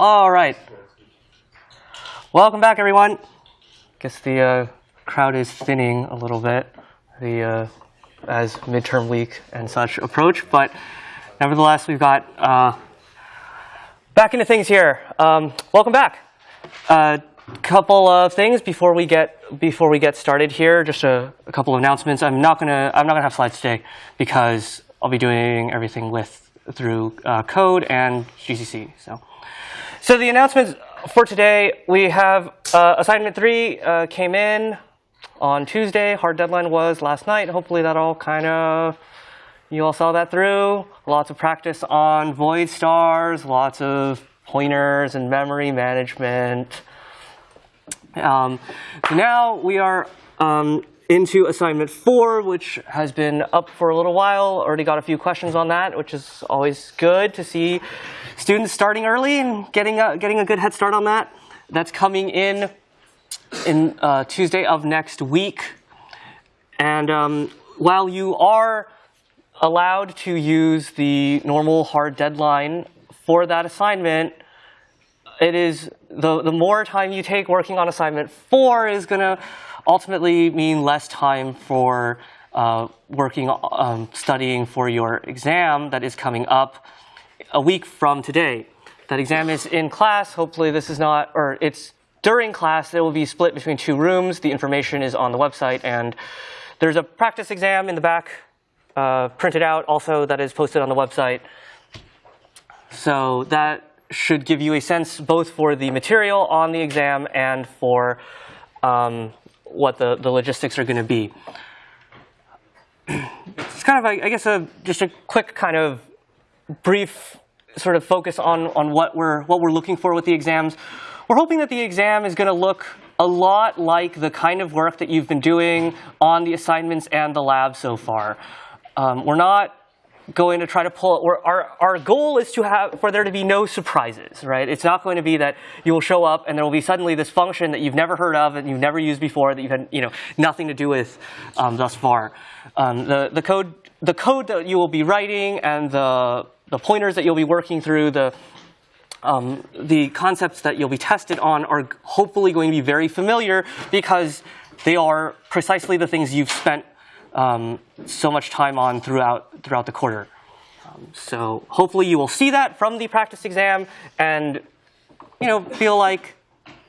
All right. Welcome back, everyone. Guess the uh, crowd is thinning a little bit the uh, as midterm week and such approach, but nevertheless, we've got uh, back into things here. Um, welcome back. A uh, couple of things before we get before we get started here. Just a, a couple of announcements. I'm not gonna I'm not gonna have slides today because I'll be doing everything with through uh, code and GCC. So. So the announcements for today, we have uh, assignment three uh, came in on Tuesday. Hard deadline was last night. Hopefully that all kind of, you all saw that through. Lots of practice on void stars, lots of pointers and memory management. Um, so now we are um, into assignment four, which has been up for a little while. Already got a few questions on that, which is always good to see students starting early and getting a, getting a good head start on that. That's coming in in uh, Tuesday of next week. And um, while you are allowed to use the normal hard deadline for that assignment, it is the, the more time you take working on assignment four is going to ultimately mean less time for uh, working, um, studying for your exam that is coming up a week from today. That exam is in class. Hopefully this is not, or it's during class. It will be split between two rooms. The information is on the website. And there's a practice exam in the back uh, printed out also that is posted on the website. So that should give you a sense both for the material on the exam and for um, what the, the logistics are going to be. It's kind of, I guess, a, just a quick kind of brief sort of focus on, on what, we're, what we're looking for with the exams. We're hoping that the exam is going to look a lot like the kind of work that you've been doing on the assignments and the lab so far. Um, we're not going to try to pull, our, our goal is to have, for there to be no surprises, right? It's not going to be that you will show up and there will be suddenly this function that you've never heard of and you've never used before that you've had, you know, nothing to do with um, thus far. Um, the, the, code, the code that you will be writing and the, the pointers that you'll be working through, the, um, the concepts that you'll be tested on are hopefully going to be very familiar because they are precisely the things you've spent um, so much time on throughout, throughout the quarter. Um, so hopefully you will see that from the practice exam and you know, feel like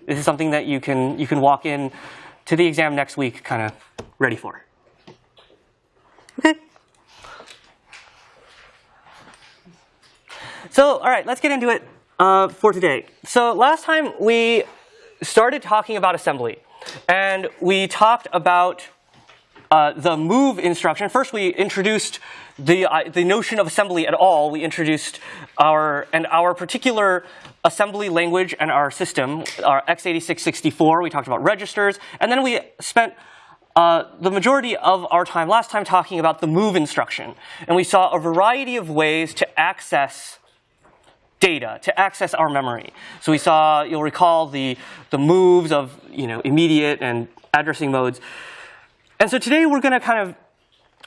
this is something that you can, you can walk in to the exam next week kind of ready for. Okay. So, all right, let's get into it uh, for today. So last time we started talking about assembly. And we talked about uh, the move instruction. First, we introduced the, uh, the notion of assembly at all. We introduced our, and our particular assembly language and our system, our x86-64. We talked about registers. And then we spent uh, the majority of our time last time talking about the move instruction. And we saw a variety of ways to access data, to access our memory. So we saw, you'll recall the, the moves of you know, immediate and addressing modes. And so today we're going to kind of,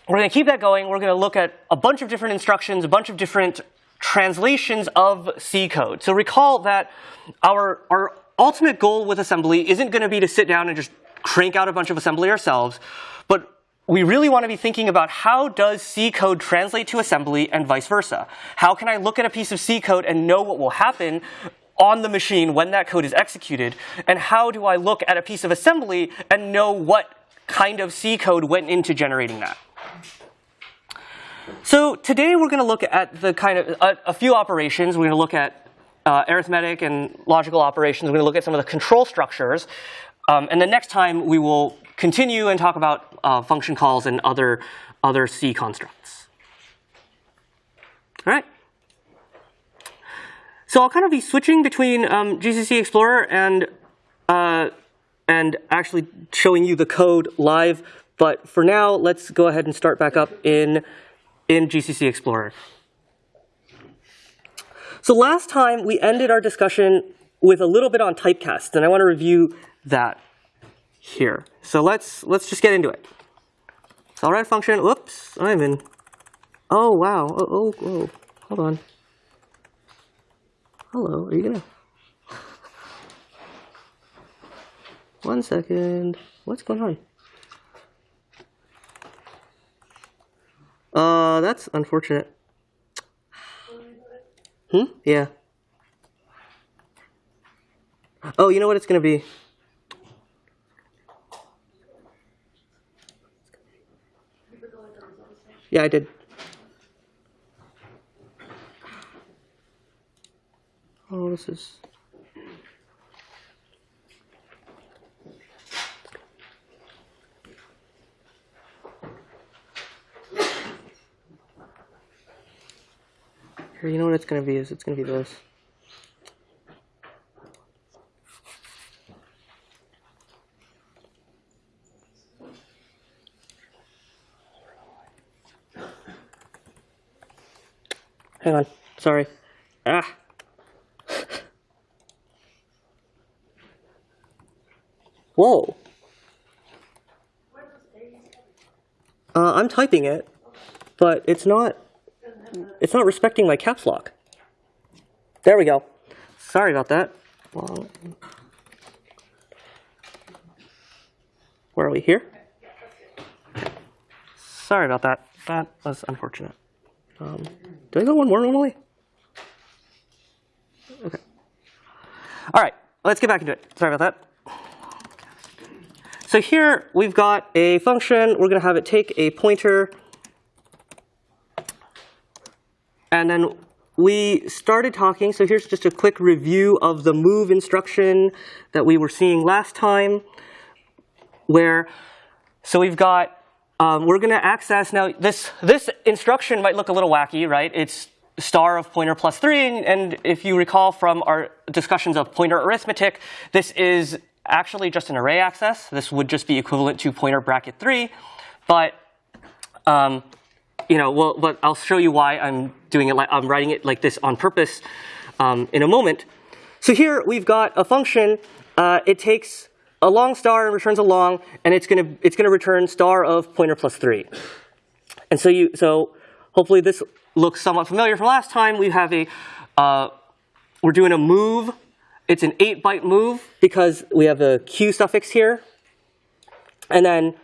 we're going to keep that going. We're going to look at a bunch of different instructions, a bunch of different translations of C code. So recall that our, our ultimate goal with assembly isn't going to be to sit down and just crank out a bunch of assembly ourselves, but we really want to be thinking about how does C code translate to assembly and vice versa. How can I look at a piece of C code and know what will happen on the machine when that code is executed? And how do I look at a piece of assembly and know what kind of C code went into generating that. So today we're going to look at the kind of a, a few operations. We're going to look at uh, arithmetic and logical operations. We're going to look at some of the control structures. Um, and the next time we will continue and talk about uh, function calls and other, other C constructs. All right. So I'll kind of be switching between um, GCC Explorer and uh, and actually showing you the code live. But for now, let's go ahead and start back up in, in GCC Explorer. So last time we ended our discussion with a little bit on typecast, and I want to review that here. So let's let's just get into it. So a function. Oops, I'm in. Oh wow. Oh, oh, oh. hold on. Hello. Are you gonna? One second. What's going on? Uh, that's unfortunate. Hmm? Yeah. Oh, you know what it's going to be? Yeah, I did. Oh, this is. Here, you know what it's gonna be? Is it's gonna be this. Hang on. Sorry. Ah. Whoa. Uh, I'm typing it, but it's not. It's not respecting my caps lock. There we go. Sorry about that. Where are we here? Sorry about that. That was unfortunate. Um, do I go one more normally? Okay. All right, let's get back into it. Sorry about that. So here we've got a function. We're going to have it take a pointer. And then we started talking. So here's just a quick review of the move instruction that we were seeing last time. Where, so we've got, um, we're going to access now, this, this instruction might look a little wacky, right? It's star of pointer plus three. And if you recall from our discussions of pointer arithmetic, this is actually just an array access. This would just be equivalent to pointer bracket 3. But, um, you know, well, but I'll show you why I'm doing it like I'm writing it like this on purpose um, in a moment. So here we've got a function. Uh, it takes a long star and returns a long, and it's gonna it's gonna return star of pointer plus three. And so you so hopefully this looks somewhat familiar from last time. We have a uh, we're doing a move it's an 8-byte move because we have a q suffix here. And then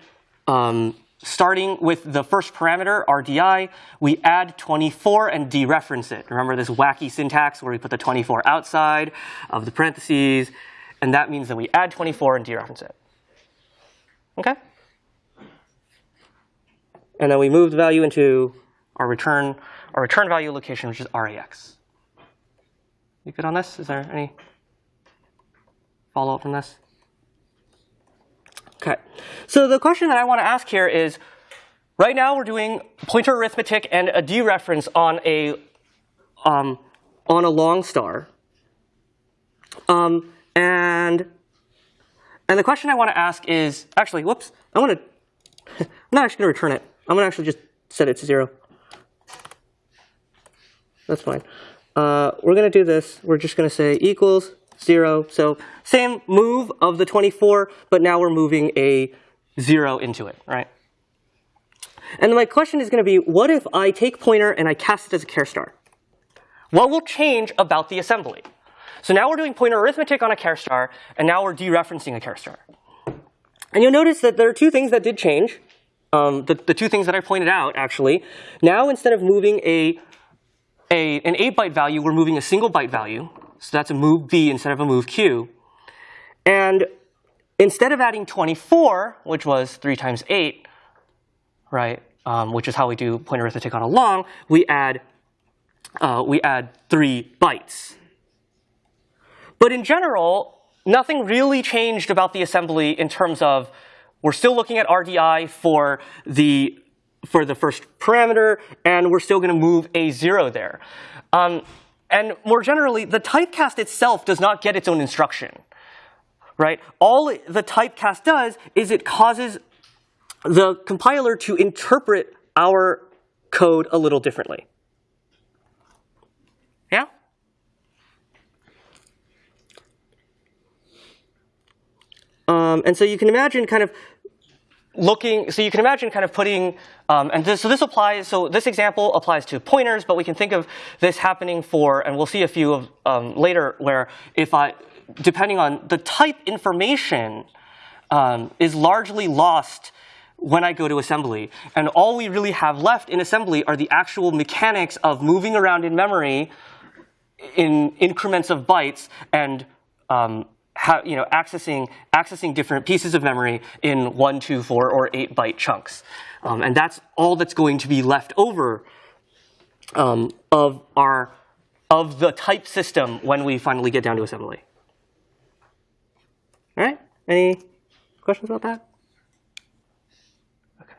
um, starting with the first parameter, RDI, we add 24 and dereference it. Remember this wacky syntax where we put the 24 outside of the parentheses, and that means that we add 24 and dereference it. Okay? And then we move the value into our return, our return value location, which is RAX. You good on this? Is there any follow up from this? Okay. So the question that I want to ask here is, right now we're doing pointer arithmetic and a dereference on a um, on a long star. Um, and and the question I want to ask is actually, whoops, I want to. I'm not actually going to return it. I'm going to actually just set it to zero. That's fine. Uh, we're going to do this. We're just going to say equals 0. So same move of the 24, but now we're moving a 0 into it, right? And my question is going to be, what if I take pointer and I cast it as a care star? What will change about the assembly? So now we're doing pointer arithmetic on a care star, and now we're dereferencing a care star. And you'll notice that there are two things that did change. Um, the, the two things that I pointed out, actually. Now instead of moving a, a an 8-byte value, we're moving a single byte value. So that's a move B instead of a move Q. And instead of adding 24, which was 3 times 8, right, um, which is how we do point arithmetic on a long, we add, uh, we add 3 bytes. But in general, nothing really changed about the assembly in terms of we're still looking at RDI for the for the first parameter, and we're still going to move a zero there. Um, and more generally, the typecast itself does not get its own instruction. Right? All the typecast does is it causes the compiler to interpret our code a little differently. Yeah? Um, and so you can imagine kind of looking, so you can imagine kind of putting, um, and this, so this applies, so this example applies to pointers, but we can think of this happening for, and we'll see a few of um, later, where if I, depending on the type information um, is largely lost when I go to assembly. And all we really have left in assembly are the actual mechanics of moving around in memory in increments of bytes and um, you know, accessing, accessing different pieces of memory in one, two, four, or eight byte chunks. Um, and that's all that's going to be left over um, of, our, of the type system when we finally get down to assembly. All right, any questions about that? Okay.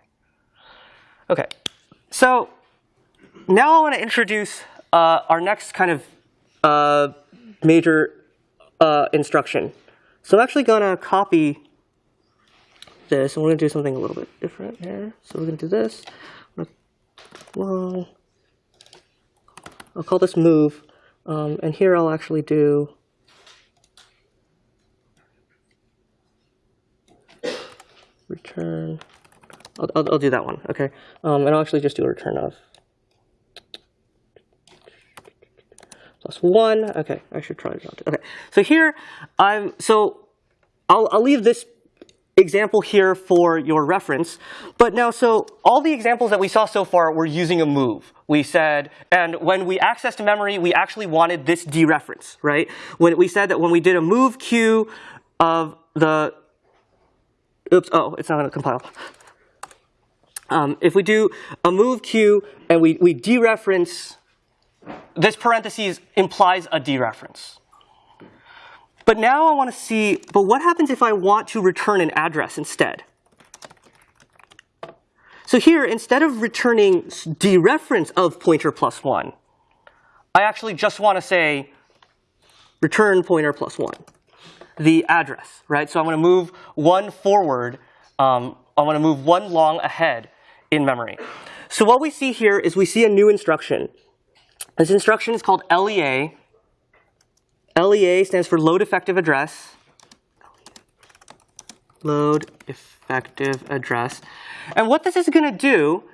Okay, so now I want to introduce uh, our next kind of uh, major uh, instruction. So I'm actually going to copy this, and we're going to do something a little bit different here. So we're going to do this. Well, I'll call this move, um, and here I'll actually do return. I'll, I'll, I'll, do that one, okay? Um, and I'll actually just do a return of plus one. Okay, I should try it out. Okay, so here I'm, so I'll, I'll leave this example here for your reference. But now, so all the examples that we saw so far were using a move. We said, and when we accessed memory, we actually wanted this dereference, right? When we said that when we did a move q of the, oops, oh, it's not going to compile. Um, if we do a move q and we, we dereference this parentheses implies a dereference. But now I want to see, but what happens if I want to return an address instead? So here, instead of returning dereference of pointer plus 1, I actually just want to say return pointer plus 1, the address, right? So I'm going to move one forward. Um, I want to move one long ahead in memory. So what we see here is we see a new instruction this instruction is called LEA. LEA stands for load effective address. Load effective address. And what this is going to do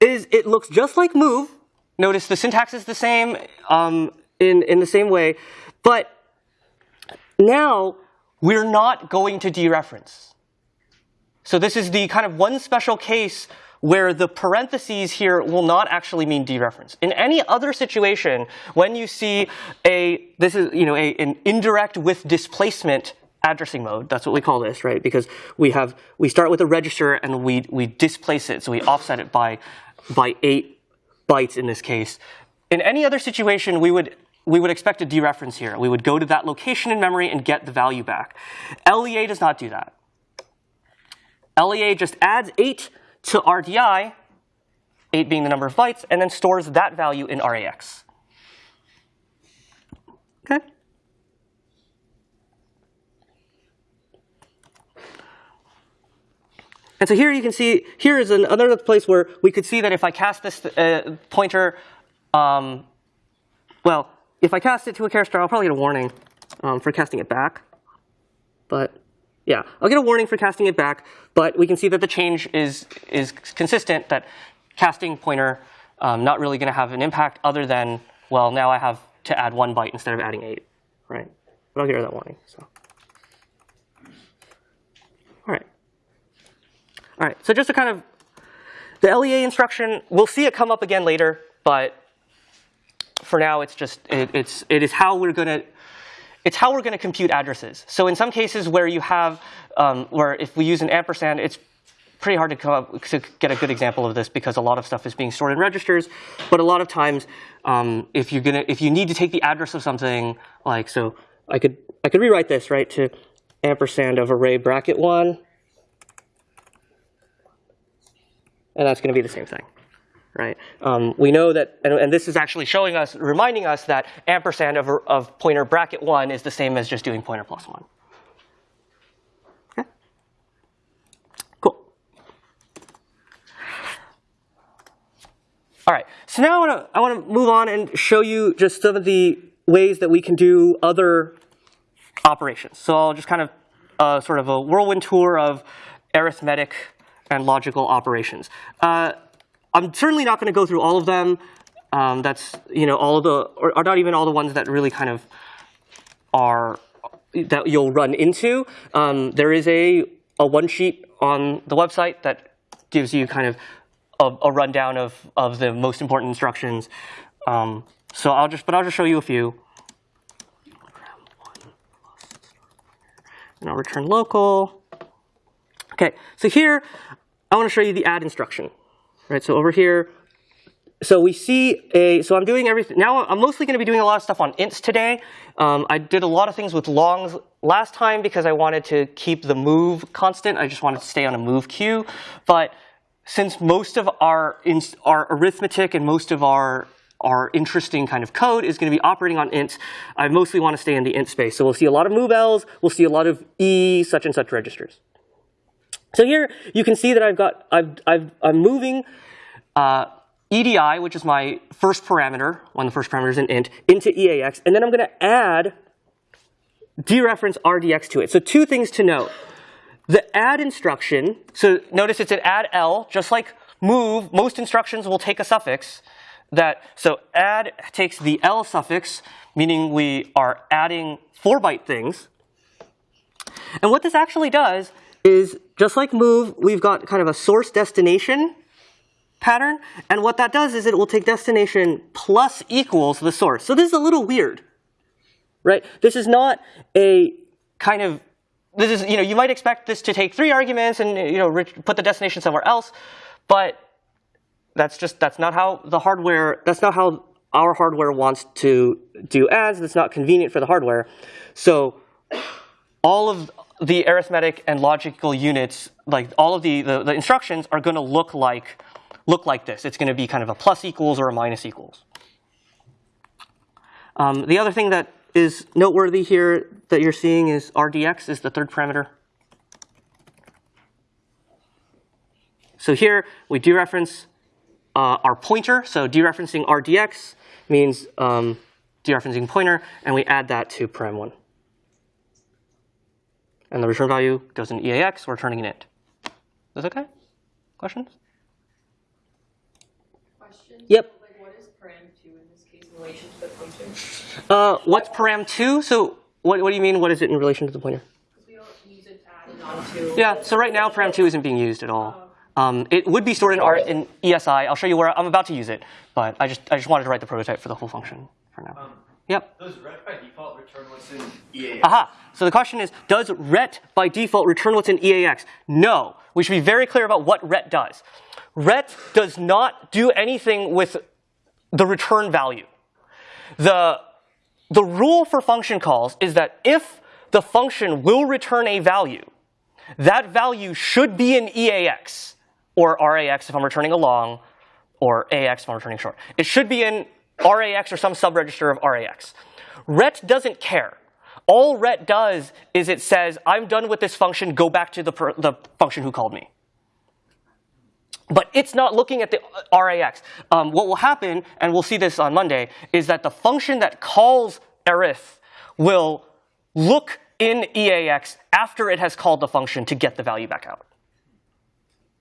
is it looks just like move. Notice the syntax is the same um, in, in the same way. But now we're not going to dereference. So this is the kind of one special case where the parentheses here will not actually mean dereference. In any other situation, when you see a, this is, you know, a, an indirect with displacement addressing mode, that's what we call this, right? Because we have, we start with a register and we, we displace it, so we offset it by, by eight bytes in this case. In any other situation, we would we would expect a dereference here. We would go to that location in memory and get the value back. LEA does not do that. LEA just adds 8 to RDI, 8 being the number of bytes, and then stores that value in RAX. Okay? And so here you can see, here is another place where we could see that if I cast this uh, pointer, um, well, if I cast it to a character, I'll probably get a warning um, for casting it back. But yeah, I'll get a warning for casting it back, but we can see that the change is, is consistent, that casting pointer um, not really going to have an impact other than, well, now I have to add one byte instead of adding eight, right? But I'll get rid of that warning. So. All right. All right, so just to kind of, the LEA instruction, we'll see it come up again later, but for now it's just, it, it's, it is how we're going to it's how we're going to compute addresses. So in some cases where you have, um, where if we use an ampersand, it's pretty hard to, come up, to get a good example of this because a lot of stuff is being stored in registers. But a lot of times, um, if you're gonna, if you need to take the address of something, like so, I could I could rewrite this right to ampersand of array bracket one, and that's going to be the same thing right? Um, we know that, and, and, this is actually showing us, reminding us that ampersand of, of pointer bracket 1 is the same as just doing pointer plus 1. Okay? Cool. All right, so now I want to I want to move on and show you just some of the ways that we can do other operations. So I'll just kind of uh, sort of a whirlwind tour of arithmetic and logical operations. Uh, I'm certainly not going to go through all of them. Um, that's you know all the, or, or, not even all the ones that really kind of are that you'll run into. Um, there is a a one sheet on the website that gives you kind of a, a rundown of, of the most important instructions. Um, so I'll just, but I'll just show you a few. And I'll return local. Okay, so here I want to show you the add instruction. Right, so over here, so we see a, so I'm doing everything, now I'm mostly going to be doing a lot of stuff on ints today. Um, I did a lot of things with longs last time because I wanted to keep the move constant. I just wanted to stay on a move queue. But since most of our, our arithmetic and most of our our interesting kind of code is going to be operating on ints. I mostly want to stay in the int space. So we'll see a lot of movels. We'll see a lot of e such and such registers. So here you can see that I've got I've, I've I'm moving uh, EDI, which is my first parameter, one of the first parameters in int, into EAX, and then I'm going to add dereference RDX to it. So two things to note. The add instruction, so notice it's an add L, just like move, most instructions will take a suffix. That So add takes the L suffix, meaning we are adding 4-byte things. And what this actually does is, just like move, we've got kind of a source destination pattern. And what that does is it will take destination plus equals the source. So this is a little weird, right? This is not a kind of, this is, you know, you might expect this to take three arguments and, you know, put the destination somewhere else. But that's just, that's not how the hardware, that's not how our hardware wants to do adds. That's not convenient for the hardware. So all of the arithmetic and logical units, like all of the, the, the instructions are going to look like look like this. It's going to be kind of a plus equals or a minus equals. Um, the other thing that is noteworthy here that you're seeing is RDX is the third parameter. So here we dereference uh, our pointer. So dereferencing RDX means um, dereferencing pointer, and we add that to param1. And the return value goes in EAX, we're turning an int. Is this OK? Questions? Questions? Yep. Like what is param2 in this case in relation to the pointer? Uh, what's param2? So what, what do you mean, what is it in relation to the pointer? We don't use it to add onto. Yeah, so right now param2 isn't being used at all. Um, it would be stored in, R, in ESI. I'll show you where I'm about to use it, but I just I just wanted to write the prototype for the whole function for now. Um, yep. Does ret by default return what's in EAX? Aha. So the question is, does ret by default return what's in EAX? No. We should be very clear about what ret does ret does not do anything with the return value. The, the rule for function calls is that if the function will return a value, that value should be in EAX, or RAX if I'm returning a long, or AX if I'm returning short. It should be in RAX or some subregister of RAX. Ret doesn't care. All ret does is it says, I'm done with this function, go back to the, the function who called me. But it's not looking at the RAX. Um, what will happen, and we'll see this on Monday, is that the function that calls arith will look in EAX after it has called the function to get the value back out.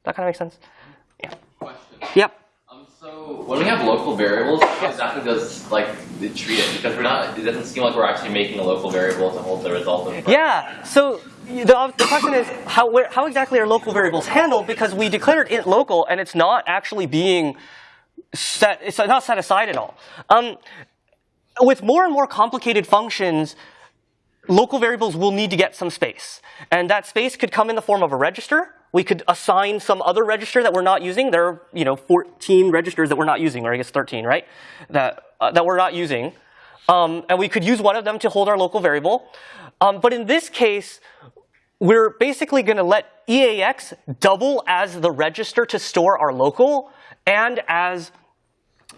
That kind of makes sense? Yeah. Question. Yep. So when we have local variables, how exactly does like treat it? Because we're not, it doesn't seem like we're actually making a local variable to hold the result of. Yeah. So the, the question is how, where, how exactly are local variables handled? Because we declared int local, and it's not actually being set. It's not set aside at all. Um, with more and more complicated functions, local variables will need to get some space. And that space could come in the form of a register. We could assign some other register that we're not using. There are you know 14 registers that we're not using, or I guess 13, right? That, uh, that we're not using. Um, and we could use one of them to hold our local variable. Um, but in this case, we're basically going to let EAX double as the register to store our local and as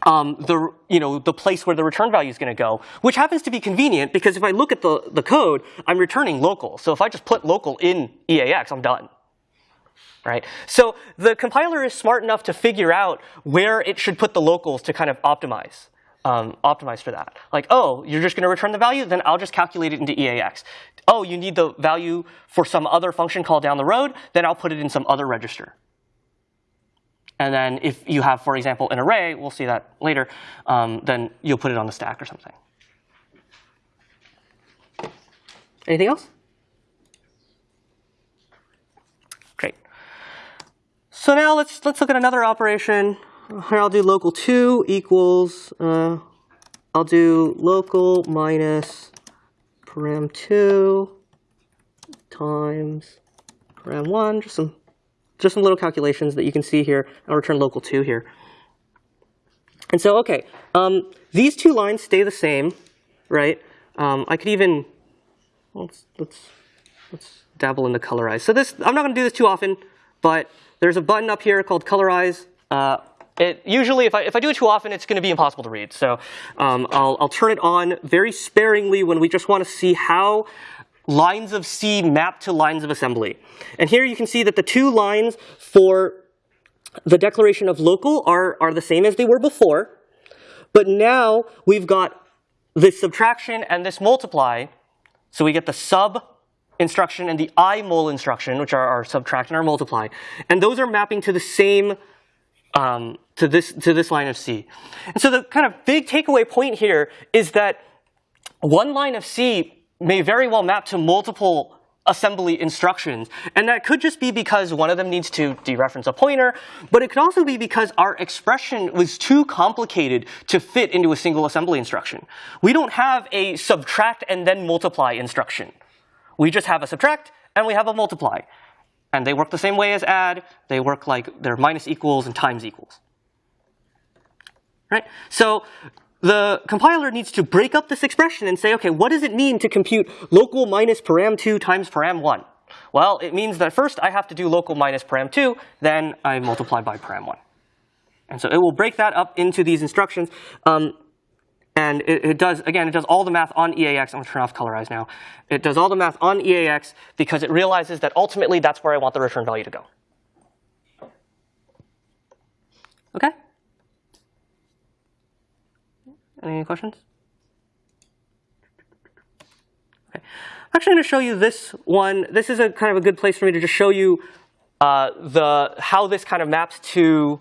um, the, you know, the place where the return value is going to go, which happens to be convenient because if I look at the, the code, I'm returning local. So if I just put local in EAX, I'm done. Right? So the compiler is smart enough to figure out where it should put the locals to kind of optimize um, optimize for that. Like, oh, you're just going to return the value? Then I'll just calculate it into EAX. Oh, you need the value for some other function call down the road? Then I'll put it in some other register. And then if you have, for example, an array, we'll see that later, um, then you'll put it on the stack or something. Anything else? Well, let's let's look at another operation. Here I'll do local two equals. Uh, I'll do local minus param two times param one. Just some just some little calculations that you can see here. I'll return local two here. And so, okay, um, these two lines stay the same, right? Um, I could even let's let's let's dabble in the colorize. So this I'm not going to do this too often, but there's a button up here called colorize. Uh, it usually, if I if I do it too often, it's going to be impossible to read. So um, I'll I'll turn it on very sparingly when we just want to see how lines of C map to lines of assembly. And here you can see that the two lines for the declaration of local are, are the same as they were before. But now we've got this subtraction and this multiply. So we get the sub instruction and the i mul instruction, which are our subtract and our multiply. And those are mapping to the same, um, to, this, to this line of C. And so the kind of big takeaway point here is that one line of C may very well map to multiple assembly instructions. And that could just be because one of them needs to dereference a pointer, but it could also be because our expression was too complicated to fit into a single assembly instruction. We don't have a subtract and then multiply instruction. We just have a subtract and we have a multiply. And they work the same way as add. They work like they're minus equals and times equals. Right? So the compiler needs to break up this expression and say, okay, what does it mean to compute local minus param2 times param1? Well, it means that first I have to do local minus param2, then I multiply by param1. And so it will break that up into these instructions. Um, and it, it, does, again, it does all the math on EAX. I'm going to turn off colorize now. It does all the math on EAX because it realizes that ultimately that's where I want the return value to go. Okay? Any questions? Okay. I'm actually going to show you this one. This is a kind of a good place for me to just show you uh, the how this kind of maps to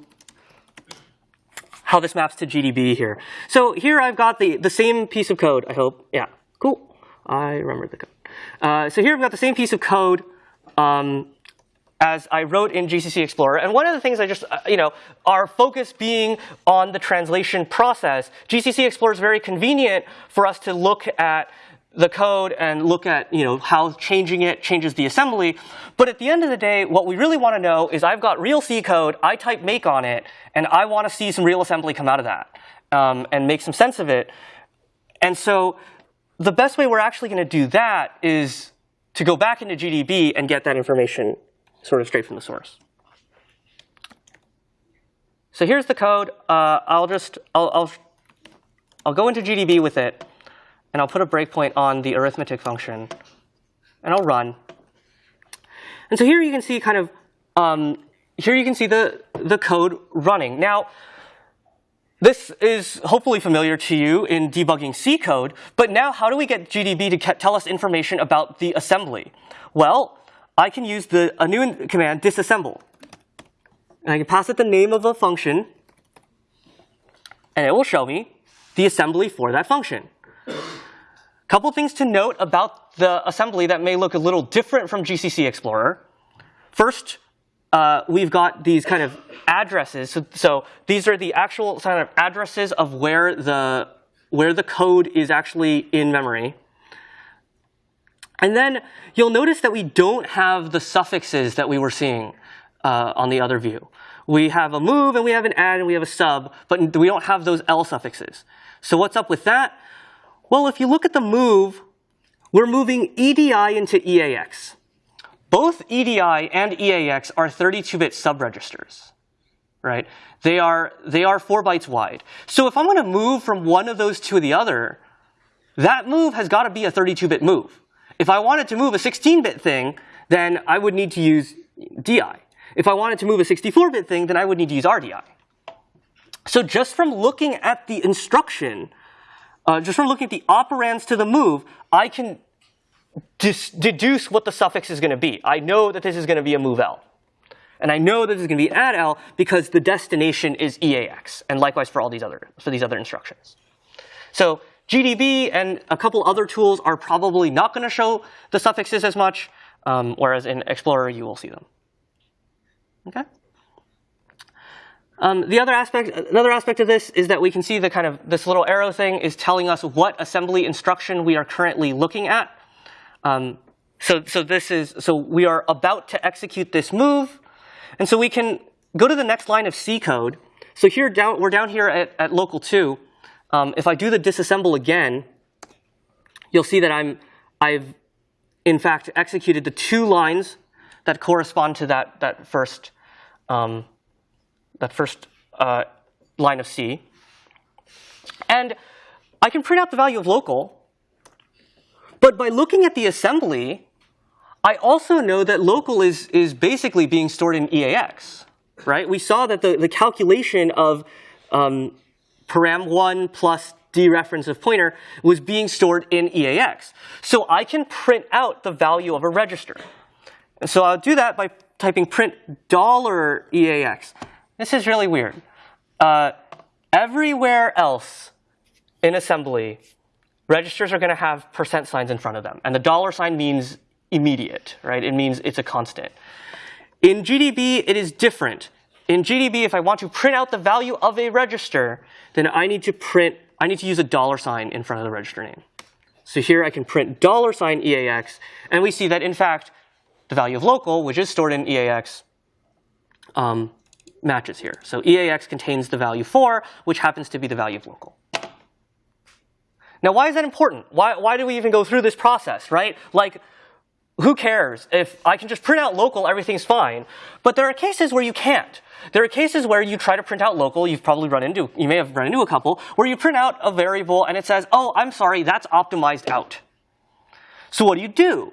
how this maps to GDB here. So here I've got the the same piece of code. I hope. Yeah. Cool. I remembered the code. Uh, so here I've got the same piece of code. Um, as I wrote in GCC Explorer. And one of the things I just, uh, you know, our focus being on the translation process, GCC Explorer is very convenient for us to look at the code and look at, you know, how changing it changes the assembly. But at the end of the day, what we really want to know is I've got real C code, I type make on it, and I want to see some real assembly come out of that um, and make some sense of it. And so the best way we're actually going to do that is to go back into GDB and get that information sort of straight from the source. So here's the code. Uh, I'll just I'll, I'll I'll go into GDB with it, and I'll put a breakpoint on the arithmetic function, and I'll run. And so here you can see kind of um, here you can see the the code running. Now, this is hopefully familiar to you in debugging C code, but now how do we get GDB to tell us information about the assembly? Well, I can use the a new command disassemble. And I can pass it the name of a function, and it will show me the assembly for that function. Couple things to note about the assembly that may look a little different from GCC Explorer. First, uh, we've got these kind of addresses. So, so, these are the actual kind of addresses of where the where the code is actually in memory. And then you'll notice that we don't have the suffixes that we were seeing uh, on the other view. We have a move and we have an add and we have a sub, but we don't have those L suffixes. So what's up with that? Well, if you look at the move, we're moving EDI into EAX. Both EDI and EAX are 32-bit subregisters, right? They are, they are four bytes wide. So if I'm going to move from one of those to the other, that move has got to be a 32-bit move. If I wanted to move a 16-bit thing, then I would need to use DI. If I wanted to move a 64-bit thing, then I would need to use RDI. So just from looking at the instruction, uh, just from looking at the operands to the move, I can deduce what the suffix is going to be. I know that this is going to be a move L. And I know that this is going to be add L because the destination is EAX, and likewise for all these other for these other instructions. So GDB and a couple other tools are probably not going to show the suffixes as much, um, whereas in Explorer you will see them. Okay? Um, the other aspect, another aspect of this is that we can see the kind of this little arrow thing is telling us what assembly instruction we are currently looking at. Um, so, so this is so we are about to execute this move, and so we can go to the next line of C code. So here down we're down here at, at local two. Um, if I do the disassemble again, you'll see that I'm I've in fact executed the two lines that correspond to that that first um, that first uh, line of C. And I can print out the value of local, but by looking at the assembly, I also know that local is, is basically being stored in EAX, right? We saw that the, the calculation of um, param1 plus dereference of pointer was being stored in EAX. So I can print out the value of a register. And so I'll do that by typing print dollar $EAX. This is really weird. Uh, everywhere else in assembly, registers are going to have percent signs in front of them. And the dollar sign means immediate, right? It means it's a constant. In GDB, it is different. In GDB, if I want to print out the value of a register, then I need to print, I need to use a dollar sign in front of the register name. So here I can print dollar sign EAX, and we see that in fact, the value of local, which is stored in EAX, um, matches here. So EAX contains the value 4, which happens to be the value of local. Now, why is that important? Why, why do we even go through this process, right? Like, who cares? If I can just print out local, everything's fine. But there are cases where you can't. There are cases where you try to print out local, you've probably run into, you may have run into a couple, where you print out a variable and it says, oh, I'm sorry, that's optimized out. So what do you do?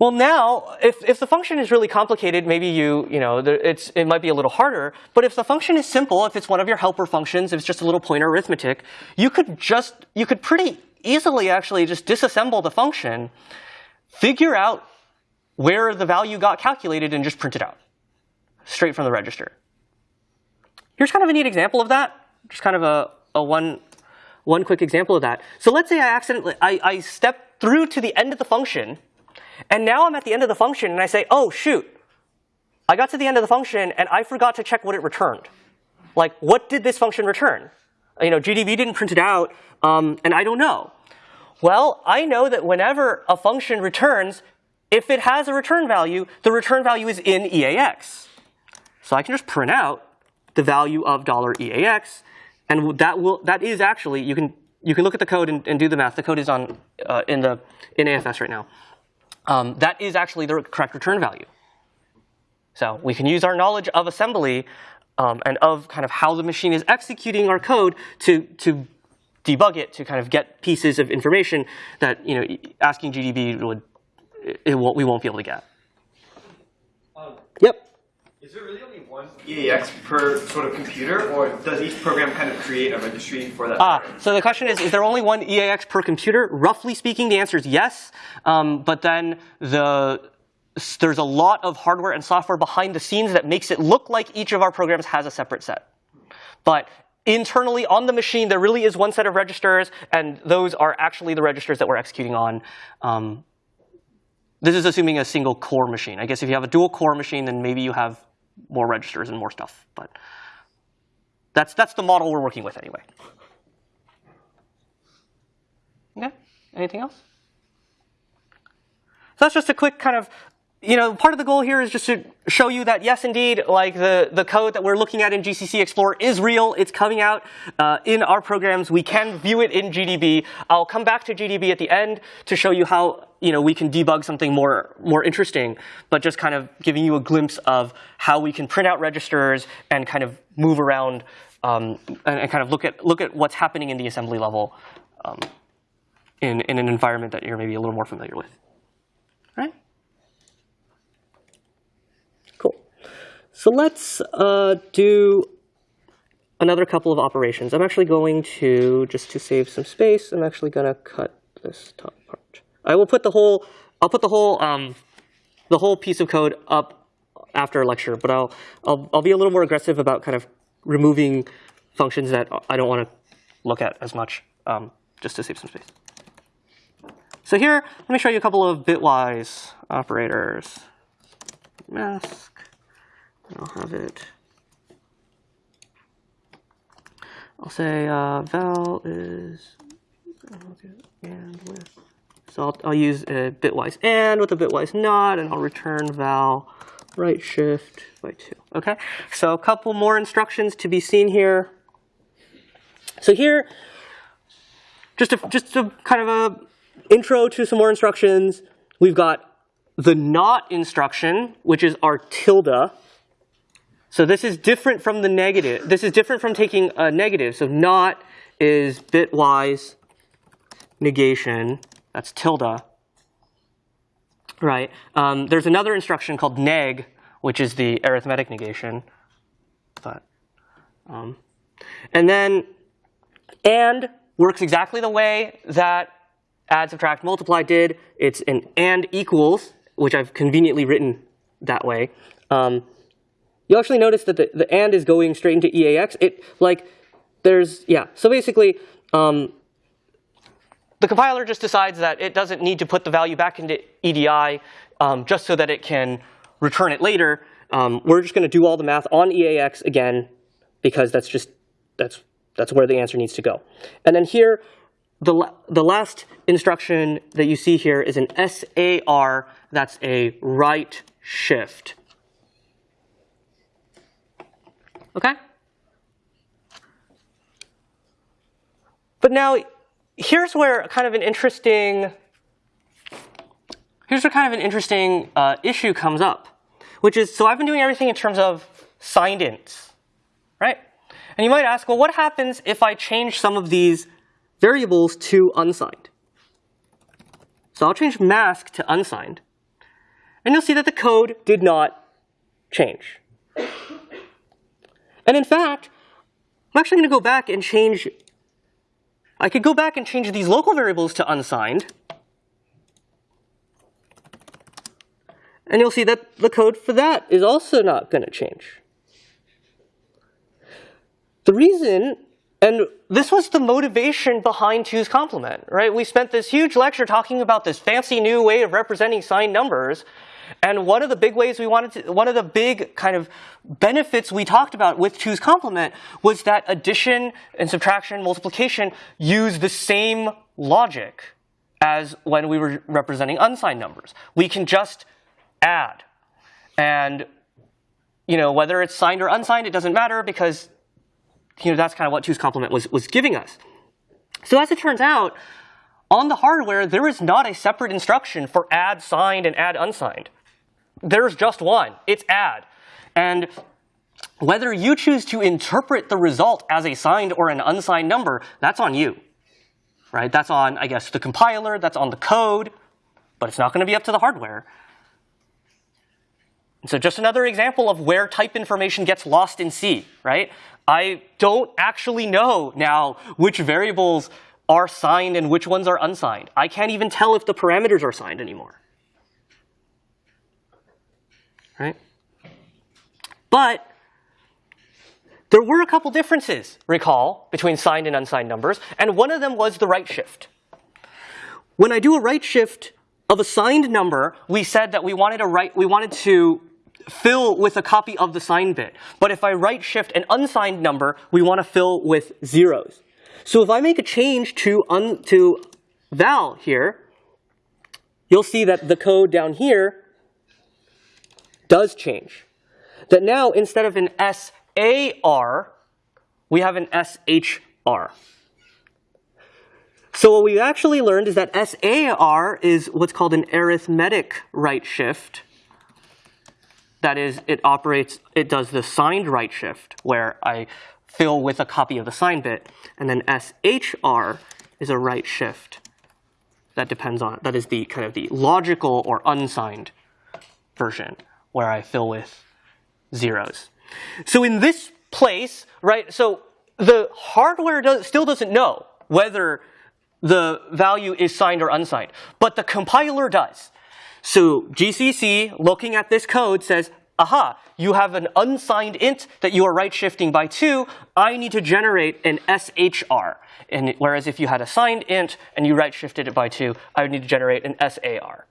Well, now, if, if the function is really complicated, maybe you, you know, it's, it might be a little harder. But if the function is simple, if it's one of your helper functions, if it's just a little pointer arithmetic, you could just, you could pretty easily actually just disassemble the function, figure out where the value got calculated, and just print it out straight from the register. Here's kind of a neat example of that. Just kind of a, a one, one quick example of that. So let's say I accidentally, I, I step through to the end of the function, and now I'm at the end of the function and I say, oh, shoot. I got to the end of the function and I forgot to check what it returned. Like, what did this function return? You know, GDB didn't print it out, um, and I don't know. Well, I know that whenever a function returns, if it has a return value, the return value is in EAX. So I can just print out the value of $EAX, and that will that is actually you can you can look at the code and, and do the math. The code is on uh, in the in AFS right now um, that is actually the correct return value. So we can use our knowledge of assembly um, and of kind of how the machine is executing our code to, to debug it, to kind of get pieces of information that you know asking GDB would it won't, we won't be able to get. Um, yep. Is there really only one EAX per sort of computer, or does each program kind of create a registry for that? Ah, so the question is, is there only one EAX per computer? Roughly speaking, the answer is yes. Um, but then the there's a lot of hardware and software behind the scenes that makes it look like each of our programs has a separate set. But internally on the machine, there really is one set of registers, and those are actually the registers that we're executing on. Um, this is assuming a single core machine. I guess if you have a dual core machine, then maybe you have more registers and more stuff. But that's, that's the model we're working with anyway. Okay, anything else? So that's just a quick kind of, you know, part of the goal here is just to show you that yes, indeed, like the, the code that we're looking at in GCC Explorer is real. It's coming out uh, in our programs. We can view it in GDB. I'll come back to GDB at the end to show you how you know, we can debug something more, more interesting, but just kind of giving you a glimpse of how we can print out registers and kind of move around um, and, and, kind of look at, look at what's happening in the assembly level um, in, in an environment that you're maybe a little more familiar with. All right? Cool. So let's uh, do another couple of operations. I'm actually going to, just to save some space, I'm actually going to cut this top part. I will put the whole, I'll put the whole, um, the whole piece of code up after a lecture, but I'll, I'll, I'll be a little more aggressive about kind of removing functions that I don't want to look at as much, um, just to save some space. So here, let me show you a couple of bitwise operators. Mask, I'll have it I'll say uh, val is and with. So I'll, I'll use a bitwise and with a bitwise not, and I'll return val right shift by two. Okay, so a couple more instructions to be seen here. So here, just a, just a kind of a intro to some more instructions. We've got the not instruction, which is our tilde. So this is different from the negative. This is different from taking a negative. So not is bitwise negation. That's tilde. Right. Um, there's another instruction called neg, which is the arithmetic negation. But, um, and then and works exactly the way that add, subtract, multiply did. It's an and equals, which I've conveniently written that way. Um, you actually notice that the, the and is going straight into EAX. It like there's yeah. So basically, um, the compiler just decides that it doesn't need to put the value back into EDI um, just so that it can return it later. Um, we're just going to do all the math on EAX again because that's just that's that's where the answer needs to go. And then here, the the last instruction that you see here is an SAR. That's a right shift. Okay? But now, here's where kind of an interesting, here's where kind of an interesting uh, issue comes up, which is, so I've been doing everything in terms of signed ints, right? And you might ask, well, what happens if I change some of these variables to unsigned? So I'll change mask to unsigned. And you'll see that the code did not change. And in fact, I'm actually going to go back and change, I could go back and change these local variables to unsigned. And you'll see that the code for that is also not going to change. The reason, and this was the motivation behind two's complement, right? We spent this huge lecture talking about this fancy new way of representing signed numbers, and one of the big ways we wanted to, one of the big kind of benefits we talked about with two's complement was that addition and subtraction, multiplication use the same logic as when we were representing unsigned numbers. We can just add. And you know, whether it's signed or unsigned, it doesn't matter because you know, that's kind of what two's complement was, was giving us. So as it turns out, on the hardware, there is not a separate instruction for add signed and add unsigned. There's just one. It's add. And whether you choose to interpret the result as a signed or an unsigned number, that's on you. Right? That's on, I guess, the compiler, that's on the code, but it's not going to be up to the hardware. So just another example of where type information gets lost in C, right? I don't actually know now which variables are signed and which ones are unsigned. I can't even tell if the parameters are signed anymore. Right? But there were a couple differences, recall, between signed and unsigned numbers, and one of them was the right shift. When I do a right shift of a signed number, we said that we wanted, a right, we wanted to fill with a copy of the signed bit. But if I right shift an unsigned number, we want to fill with zeros. So if I make a change to, un, to val here, you'll see that the code down here does change. That now, instead of an SAR, we have an SHR. So what we actually learned is that SAR is what's called an arithmetic right shift. That is, it operates, it does the signed right shift, where I fill with a copy of the sign bit. And then SHR is a right shift. That depends on, that is the kind of the logical or unsigned version, where I fill with zeros. So in this place, right, so the hardware does, still doesn't know whether the value is signed or unsigned, but the compiler does. So GCC, looking at this code, says, aha, you have an unsigned int that you are right shifting by two. I need to generate an SHR. And whereas if you had a signed int and you right shifted it by two, I would need to generate an SAR.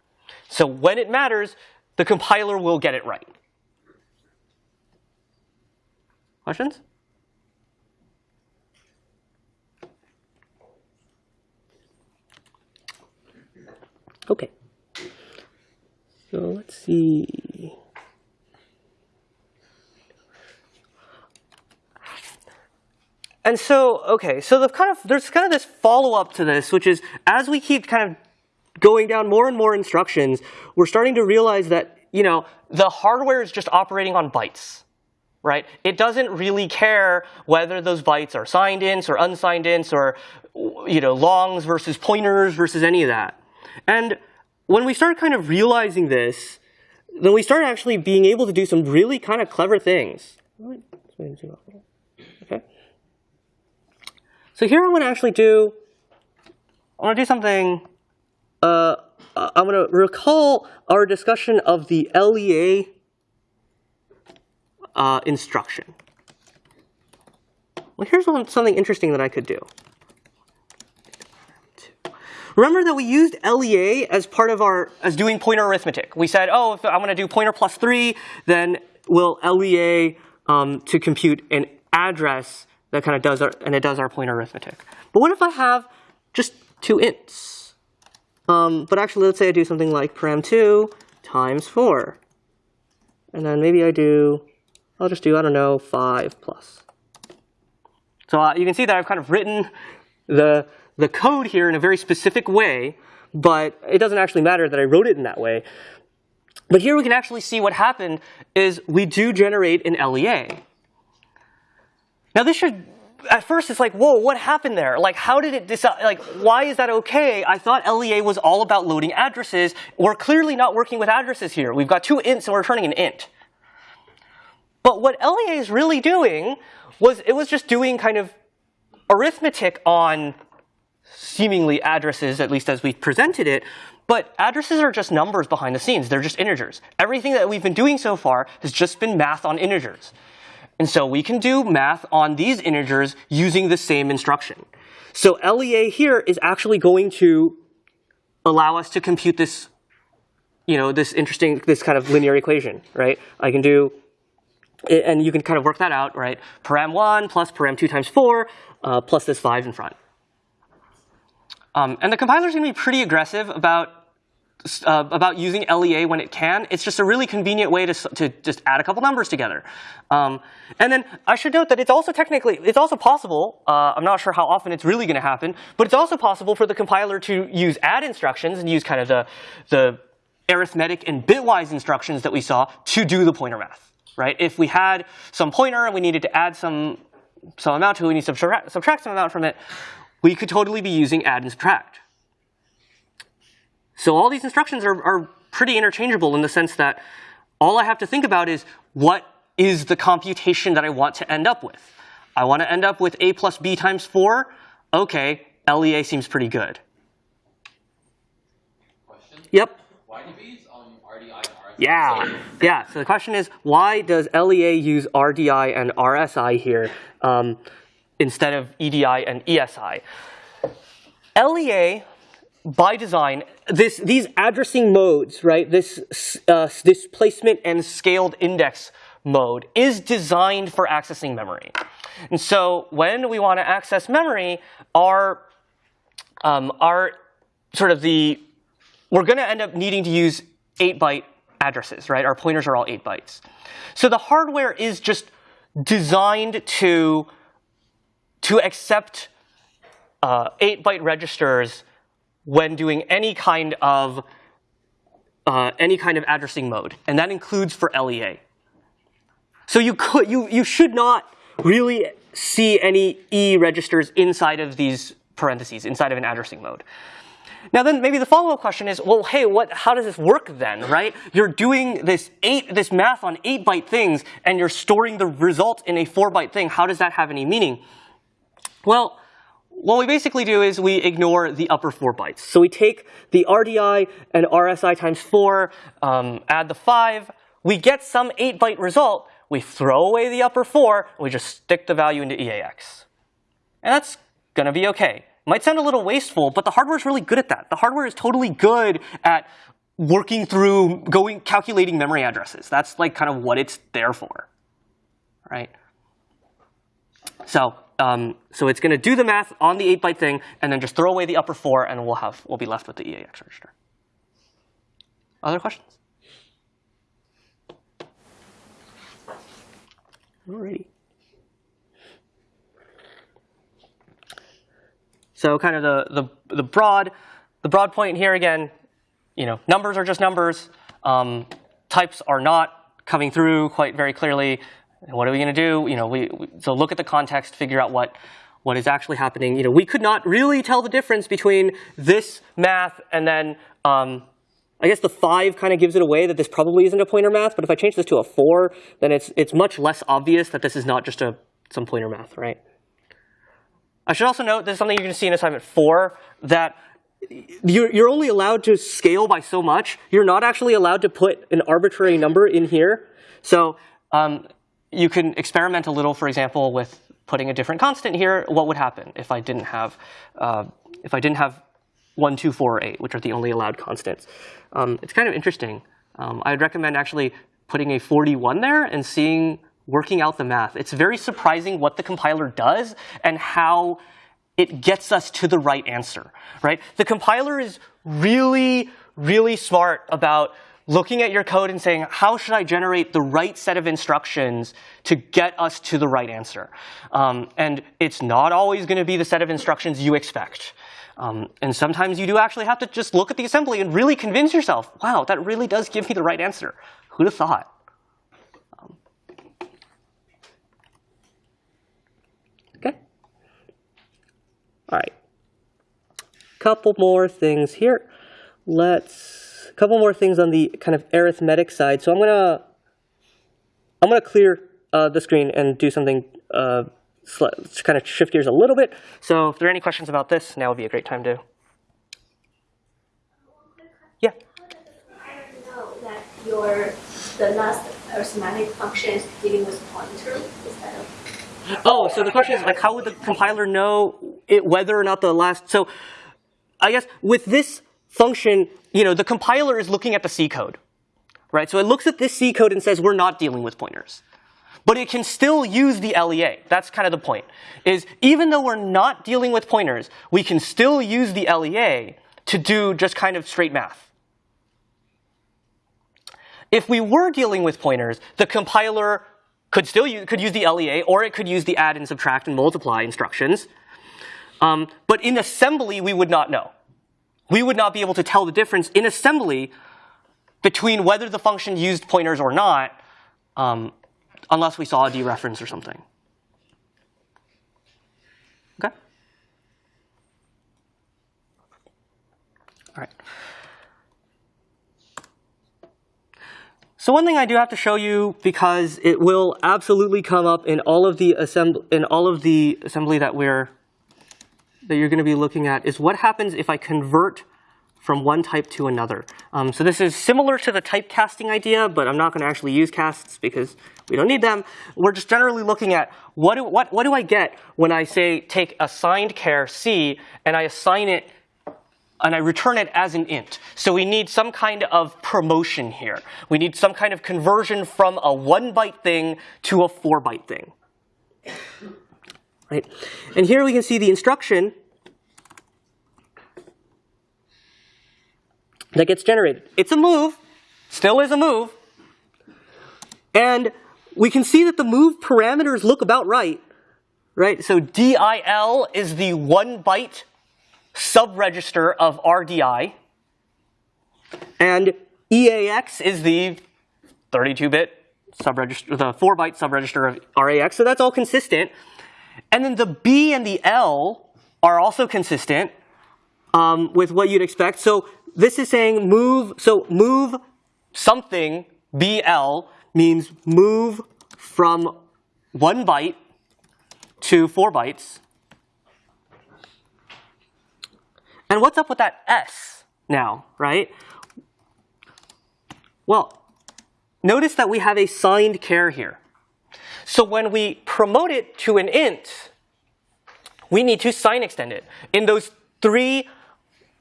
So when it matters, the compiler will get it right. Questions? Okay. So let's see. And so, okay, so the kind of there's kind of this follow up to this, which is as we keep kind of going down more and more instructions, we're starting to realize that you know the hardware is just operating on bytes, right? It doesn't really care whether those bytes are signed ints or unsigned ints or you know longs versus pointers versus any of that. And when we start kind of realizing this, then we start actually being able to do some really kind of clever things. Okay. So here I want to actually do, I want to do something, uh, I'm going to recall our discussion of the LEA uh, instruction. Well, here's one, something interesting that I could do. Remember that we used LEA as part of our, as doing pointer arithmetic. We said, oh, if I'm going to do pointer plus 3, then we'll LEA um, to compute an address that kind of does our, and it does our pointer arithmetic. But what if I have just two ints? Um, but actually, let's say I do something like param2 times 4. And then maybe I do, I'll just do, I don't know, 5 plus. So uh, you can see that I've kind of written the, the code here in a very specific way, but it doesn't actually matter that I wrote it in that way. But here we can actually see what happened is we do generate an LEA. Now this should, at first it's like, whoa, what happened there? Like how did it decide, like why is that okay? I thought LEA was all about loading addresses. We're clearly not working with addresses here. We've got two ints and we're returning an int. But what LEA is really doing was it was just doing kind of arithmetic on seemingly addresses, at least as we presented it, but addresses are just numbers behind the scenes. They're just integers. Everything that we've been doing so far has just been math on integers. And so we can do math on these integers using the same instruction. So LEA here is actually going to allow us to compute this, you know, this interesting, this kind of linear equation, right? I can do, and you can kind of work that out, right? Param1 plus param2 times 4 uh, plus this 5 in front. Um, and the compiler is going to be pretty aggressive about uh, about using LEA when it can. It's just a really convenient way to, to just add a couple numbers together. Um, and then I should note that it's also technically, it's also possible, uh, I'm not sure how often it's really going to happen, but it's also possible for the compiler to use add instructions and use kind of the, the arithmetic and bitwise instructions that we saw to do the pointer math, right? If we had some pointer and we needed to add some, some amount to it, we need to subtract, subtract some amount from it, we could totally be using add and subtract. So all these instructions are, are pretty interchangeable in the sense that all I have to think about is what is the computation that I want to end up with. I want to end up with a plus b times 4. OK, LEA seems pretty good. Question? Yep. Why do we use um, RDI and RSI? Yeah. Yeah. So the question is, why does LEA use RDI and RSI here um, instead of EDI and ESI? LEA by design, this, these addressing modes, right, this uh, displacement and scaled index mode is designed for accessing memory. And so when we want to access memory, our, um, our sort of the, we're going to end up needing to use 8-byte addresses, right? Our pointers are all 8 bytes. So the hardware is just designed to, to accept 8-byte uh, registers when doing any kind of uh, any kind of addressing mode, and that includes for LEA. So you could you you should not really see any E registers inside of these parentheses, inside of an addressing mode. Now then maybe the follow-up question is, well, hey, what, how does this work then, right? You're doing this eight, this math on eight byte things and you're storing the result in a four byte thing. How does that have any meaning? Well, what we basically do is we ignore the upper four bytes. So we take the RDI and RSI times four, um, add the five, we get some eight byte result, we throw away the upper four, and we just stick the value into EAX. And that's gonna be okay. Might sound a little wasteful, but the hardware is really good at that. The hardware is totally good at working through, going, calculating memory addresses. That's like kind of what it's there for, right? So um, so it's going to do the math on the 8-byte thing, and then just throw away the upper four, and we'll have we'll be left with the EAX register. Other questions? Alrighty. So kind of the, the, the broad the broad point here again, you know, numbers are just numbers. Um, types are not coming through quite very clearly. And what are we going to do? You know, we, we, so look at the context, figure out what what is actually happening. You know, we could not really tell the difference between this math and then um, I guess the five kind of gives it away that this probably isn't a pointer math. But if I change this to a four, then it's it's much less obvious that this is not just a some pointer math, right? I should also note this is something you're going to see in assignment four that you're, you're only allowed to scale by so much. You're not actually allowed to put an arbitrary number in here. So um, you can experiment a little, for example, with putting a different constant here. What would happen if I didn't have uh, if I didn't have one, two, four, or eight, which are the only allowed constants? Um, it's kind of interesting. Um, I'd recommend actually putting a 41 there and seeing working out the math. It's very surprising what the compiler does and how it gets us to the right answer, right? The compiler is really, really smart about looking at your code and saying, how should I generate the right set of instructions to get us to the right answer? Um, and it's not always going to be the set of instructions you expect. Um, and sometimes you do actually have to just look at the assembly and really convince yourself, wow, that really does give me the right answer. Who'd have thought? Um, okay. All right. Couple more things here. Let's couple more things on the kind of arithmetic side. So I'm gonna I'm gonna clear uh, the screen and do something uh, kind of shift gears a little bit. So if there are any questions about this, now would be a great time to. Yeah. I know that your the last arithmetic function is dealing with pointer instead of Oh, so the question is like, how would the compiler know it, whether or not the last? So, I guess with this function, you know, the compiler is looking at the C code, right? So it looks at this C code and says we're not dealing with pointers, but it can still use the LEA. That's kind of the point. Is even though we're not dealing with pointers, we can still use the LEA to do just kind of straight math. If we were dealing with pointers, the compiler could still use, could use the LEA, or it could use the add and subtract and multiply instructions. Um, but in assembly, we would not know. We would not be able to tell the difference in assembly between whether the function used pointers or not, um, unless we saw a dereference or something. Okay. All right. So one thing I do have to show you because it will absolutely come up in all of the assembly in all of the assembly that we're that you're going to be looking at is what happens if I convert from one type to another. Um, so this is similar to the typecasting idea, but I'm not going to actually use casts because we don't need them. We're just generally looking at what do, what, what do I get when I say take assigned char C and I assign it and I return it as an int. So we need some kind of promotion here. We need some kind of conversion from a one byte thing to a four byte thing. Right? And here we can see the instruction that gets generated. It's a move, still is a move. And we can see that the move parameters look about right. Right? So DIL is the one byte subregister of RDI. And EAX is the 32-bit subregister, the 4-byte subregister of RAX. So that's all consistent. And then the B and the L are also consistent um, with what you'd expect. So this is saying move, so move something, BL, means move from one byte to four bytes. And what's up with that S now, right? Well, notice that we have a signed char here. So when we promote it to an int, we need to sign extend it. In those three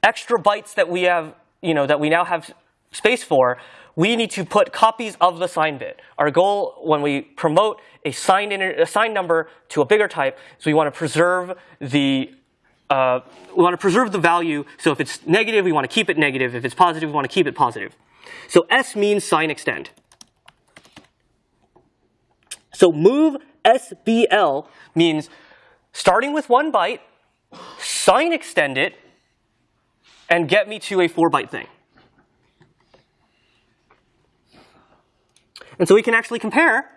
extra bytes that we have, you know, that we now have space for, we need to put copies of the sign bit. Our goal when we promote a signed, a signed number to a bigger type is we want to preserve the uh, we want to preserve the value. So if it's negative, we want to keep it negative. If it's positive, we want to keep it positive. So S means sign extend. So move SBL means starting with one byte, sign extend it, and get me to a four byte thing. And so we can actually compare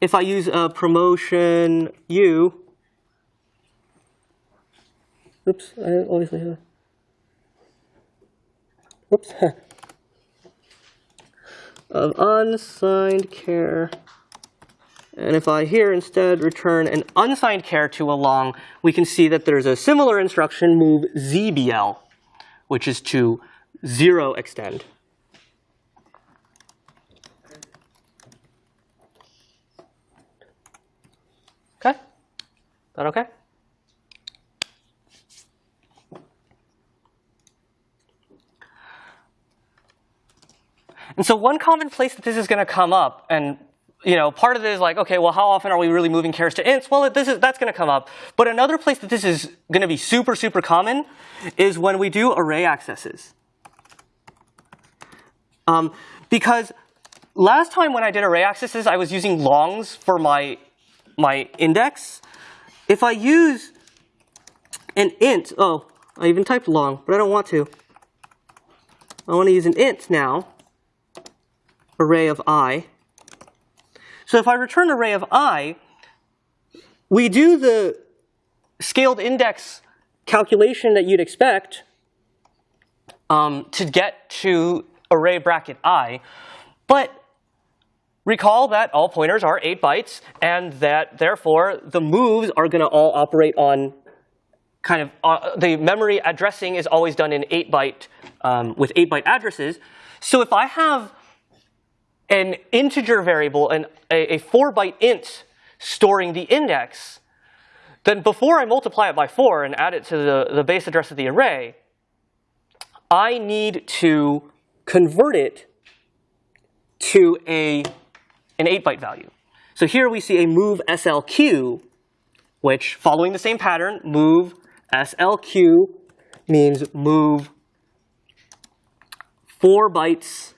if I use a promotion U. Oops, I always leave that. Of unsigned char. And if I here instead return an unsigned char to a long, we can see that there's a similar instruction, move ZBL, which is to zero extend. Okay? That okay? And so one common place that this is going to come up, and you know, part of it is like, okay, well, how often are we really moving chars to ints? Well, this is that's going to come up. But another place that this is going to be super, super common is when we do array accesses. Um, because last time when I did array accesses, I was using longs for my my index. If I use an int, oh, I even typed long, but I don't want to. I want to use an int now array of i. So if I return array of i, we do the scaled index calculation that you'd expect um, to get to array bracket i, but recall that all pointers are 8 bytes, and that therefore the moves are going to all operate on kind of uh, the memory addressing is always done in 8 byte um, with 8 byte addresses. So if I have an integer variable, an, a, a 4 byte int storing the index, then before I multiply it by 4 and add it to the, the base address of the array, I need to convert it to a, an 8 byte value. So here we see a move SLQ, which following the same pattern, move SLQ means move 4 bytes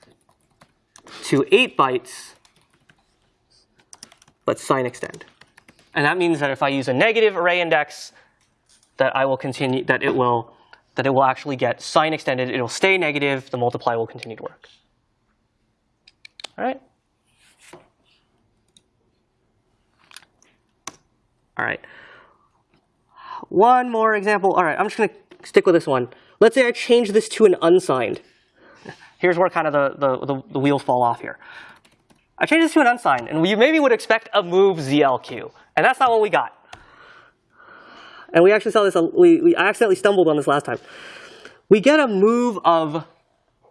to 8 bytes, but sign extend. And that means that if I use a negative array index, that I will continue, that it will, that it will actually get sign extended. It'll stay negative. The multiply will continue to work. All right. All right. One more example. All right, I'm just going to stick with this one. Let's say I change this to an unsigned. Here's where kind of the, the, the, the wheels fall off here. I changed this to an unsigned, and you maybe would expect a move ZLQ, and that's not what we got. And we actually saw this, we, we accidentally stumbled on this last time. We get a move of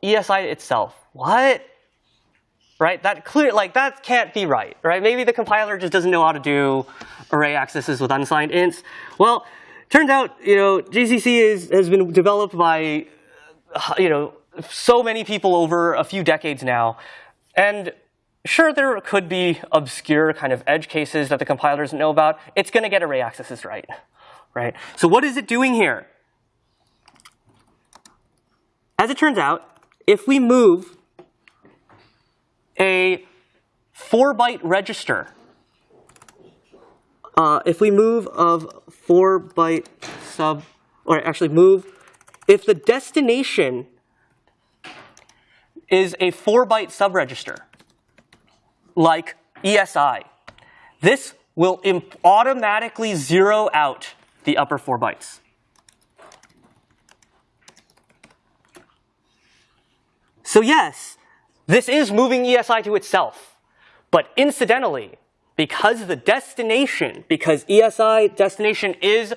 ESI itself. What? Right? That clear, like that can't be right, right? Maybe the compiler just doesn't know how to do array accesses with unsigned ints. Well, turns out, you know, GCC is, has been developed by, you know, so many people over a few decades now. And sure, there could be obscure kind of edge cases that the compiler doesn't know about. It's going to get array accesses right, right? So what is it doing here? As it turns out, if we move a 4-byte register, uh, if we move of 4-byte sub, or actually move, if the destination is a 4-byte subregister, like ESI. This will automatically zero out the upper 4 bytes. So yes, this is moving ESI to itself. But incidentally, because the destination, because ESI destination is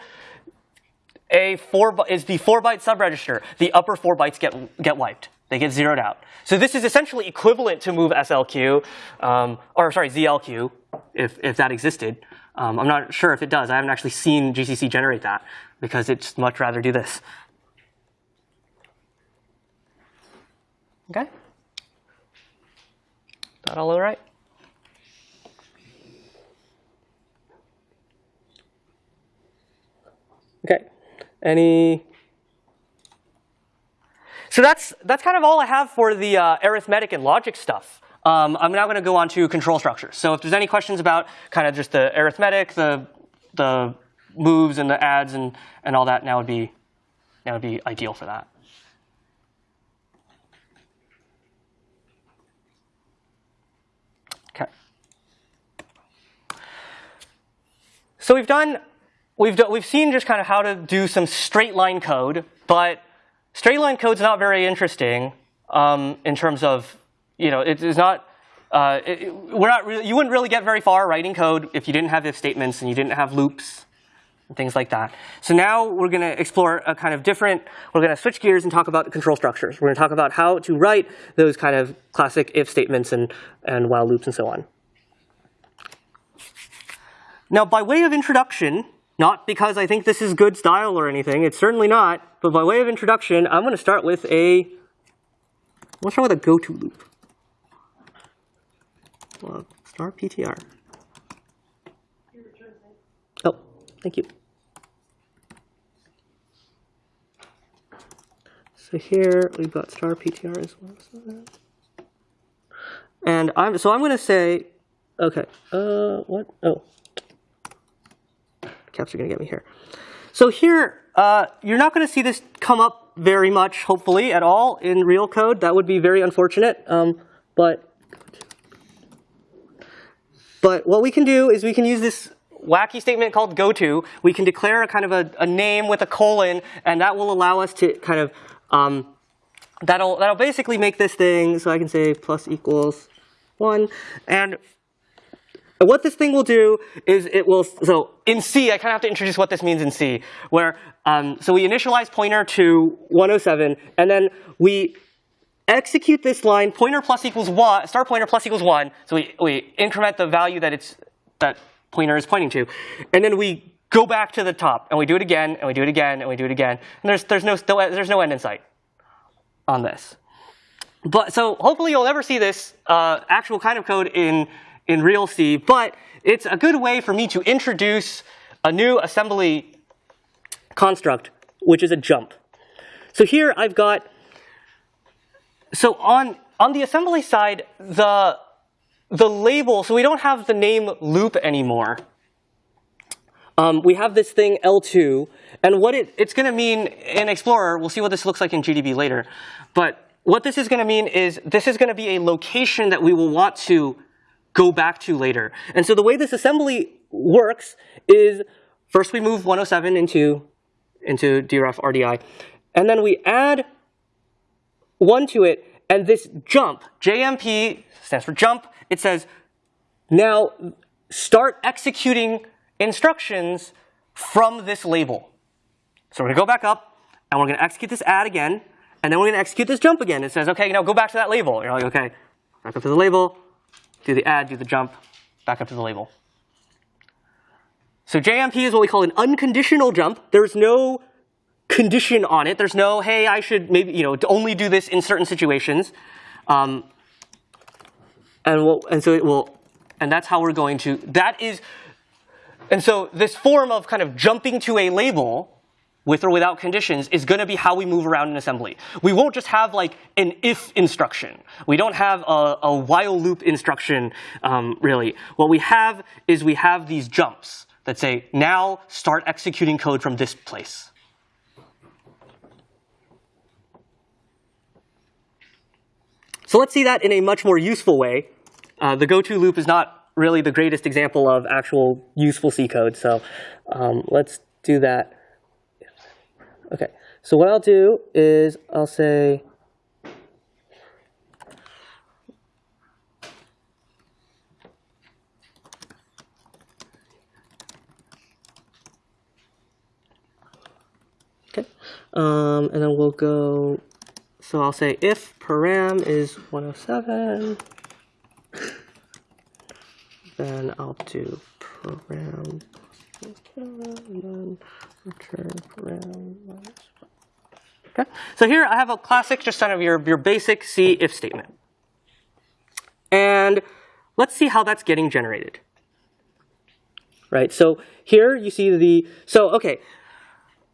a four is the four byte subregister, the upper four bytes get get wiped. They get zeroed out. So this is essentially equivalent to move SLQ, um, or sorry, ZLQ, if, if that existed. Um, I'm not sure if it does. I haven't actually seen GCC generate that because it's much rather do this. Okay? That all all right? Okay. Any So that's, that's kind of all I have for the uh, arithmetic and logic stuff. Um, I'm now going to go on to control structures. So if there's any questions about kind of just the arithmetic, the, the moves and the adds and, and all that, now would be, now would be ideal for that. Okay. So we've done, we've, done, we've seen just kind of how to do some straight line code, but straight line code's not very interesting um, in terms of, you know, it is not, uh, it, we're not really, you wouldn't really get very far writing code if you didn't have if statements and you didn't have loops and things like that. So now we're going to explore a kind of different, we're going to switch gears and talk about the control structures. We're going to talk about how to write those kind of classic if statements and, and while loops and so on. Now, by way of introduction, not because I think this is good style or anything, it's certainly not, but by way of introduction, I'm going to start with a, let's start with a go-to loop. Well, star PTR. Oh, thank you. So here we've got star PTR as well. And I'm so I'm going to say, okay, uh, what? Oh, caps are going to get me here. So here, uh, you're not going to see this come up very much, hopefully, at all in real code. That would be very unfortunate. Um, but but what we can do is we can use this wacky statement called goto. We can declare a kind of a, a name with a colon, and that will allow us to kind of um, that'll that'll basically make this thing. So I can say plus equals one, and what this thing will do is it will, so in C, I kind of have to introduce what this means in C, where, um, so we initialize pointer to 107, and then we execute this line, pointer plus equals one, star pointer plus equals one, so we, we increment the value that it's, that pointer is pointing to, and then we go back to the top, and we do it again, and we do it again, and we do it again, and there's, there's no, there's no end in sight on this. But so hopefully you'll never see this uh, actual kind of code in in real C. But it's a good way for me to introduce a new assembly construct, which is a jump. So here I've got. So on on the assembly side, the the label. So we don't have the name loop anymore. Um, we have this thing L2, and what it, it's going to mean in Explorer, we'll see what this looks like in GDB later, but what this is going to mean is this is going to be a location that we will want to go back to later. And so the way this assembly works is first we move 107 into, into DRF RDI, and then we add one to it, and this jump, JMP stands for jump, it says now start executing instructions from this label. So we're gonna go back up, and we're gonna execute this add again, and then we're gonna execute this jump again. It says, okay, now go back to that label. You're like, okay, back up to the label, do the add, do the jump, back up to the label. So JMP is what we call an unconditional jump. There's no condition on it. There's no, hey, I should maybe, you know, only do this in certain situations. Um, and, we'll, and so it will, and that's how we're going to, that is, and so this form of kind of jumping to a label with or without conditions is going to be how we move around in assembly. We won't just have like an if instruction. We don't have a, a while loop instruction, um, really. What we have is we have these jumps that say, now start executing code from this place. So let's see that in a much more useful way. Uh, the goto loop is not really the greatest example of actual useful C code, so um, let's do that. Okay, so what I'll do is I'll say, okay, um, and then we'll go, so I'll say if param is 107, then I'll do param Okay, so here I have a classic, just kind of your, your basic C if statement. And let's see how that's getting generated. Right, so here you see the, so okay,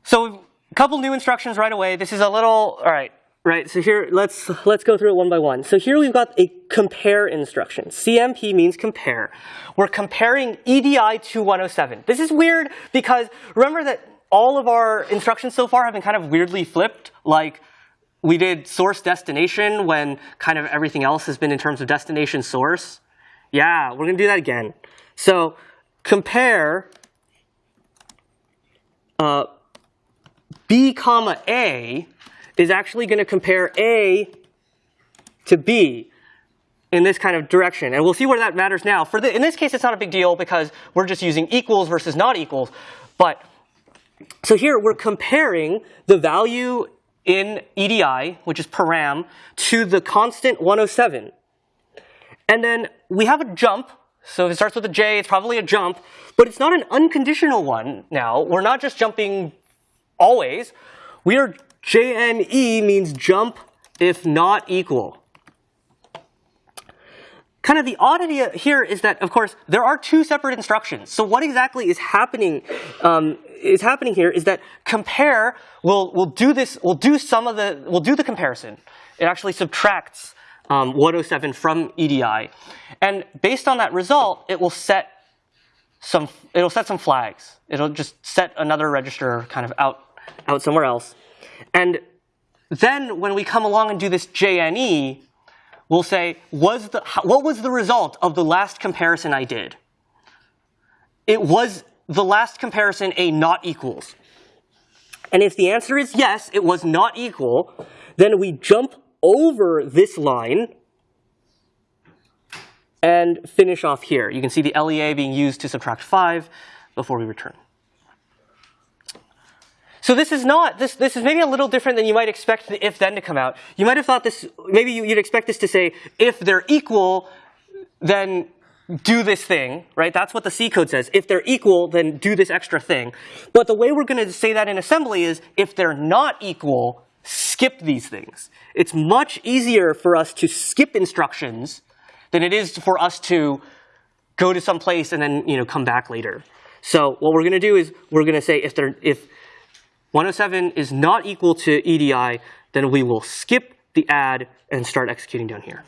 so a couple new instructions right away. This is a little, all right, right? So here, let's let's go through it one by one. So here we've got a compare instruction. CMP means compare. We're comparing EDI to 107. This is weird because remember that all of our instructions so far have been kind of weirdly flipped. Like we did source destination when kind of everything else has been in terms of destination source. Yeah, we're gonna do that again. So compare uh, B comma A is actually going to compare A to B in this kind of direction. And we'll see where that matters now. For the, in this case, it's not a big deal because we're just using equals versus not equals. But so here we're comparing the value in EDI, which is param, to the constant 107. And then we have a jump. So if it starts with a J, it's probably a jump. But it's not an unconditional one now. We're not just jumping always. We are JNE means jump if not equal. Kind of the oddity here is that, of course, there are two separate instructions. So what exactly is happening um, is happening here is that compare will will do this will do some of the will do the comparison. It actually subtracts um, 107 from EDI, and based on that result, it will set some it'll set some flags. It'll just set another register kind of out out somewhere else. And then when we come along and do this JNE, we'll say, was the, what was the result of the last comparison I did? It was the last comparison a not equals. And if the answer is yes, it was not equal, then we jump over this line and finish off here. You can see the LEA being used to subtract 5 before we return. So this is not, this, this is maybe a little different than you might expect the if then to come out. You might have thought this, maybe you, would expect this to say, if they're equal, then do this thing, right? That's what the C code says. If they're equal, then do this extra thing. But the way we're going to say that in assembly is, if they're not equal, skip these things. It's much easier for us to skip instructions than it is for us to go to some place and then you know come back later. So what we're going to do is we're going to say if they're if 107 is not equal to EDI, then we will skip the add and start executing down here.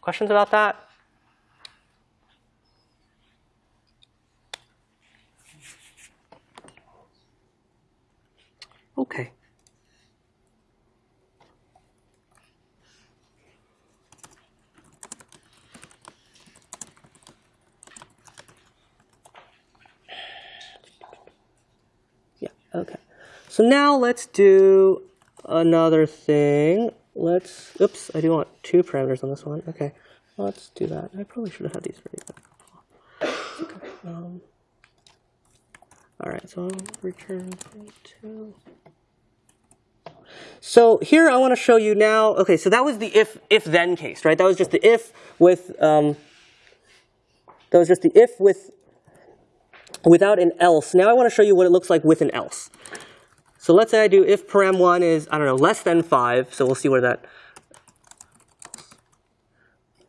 Questions about that? Okay. Okay. So now let's do another thing. Let's, oops, I do want two parameters on this one. Okay, let's do that. I probably should have had these ready. Okay. Um, all right, so I'll return two. So here I want to show you now, okay, so that was the if, if then case, right? That was just the if with, um, that was just the if with without an else. Now I want to show you what it looks like with an else. So let's say I do if param1 is, I don't know, less than 5. So we'll see where that,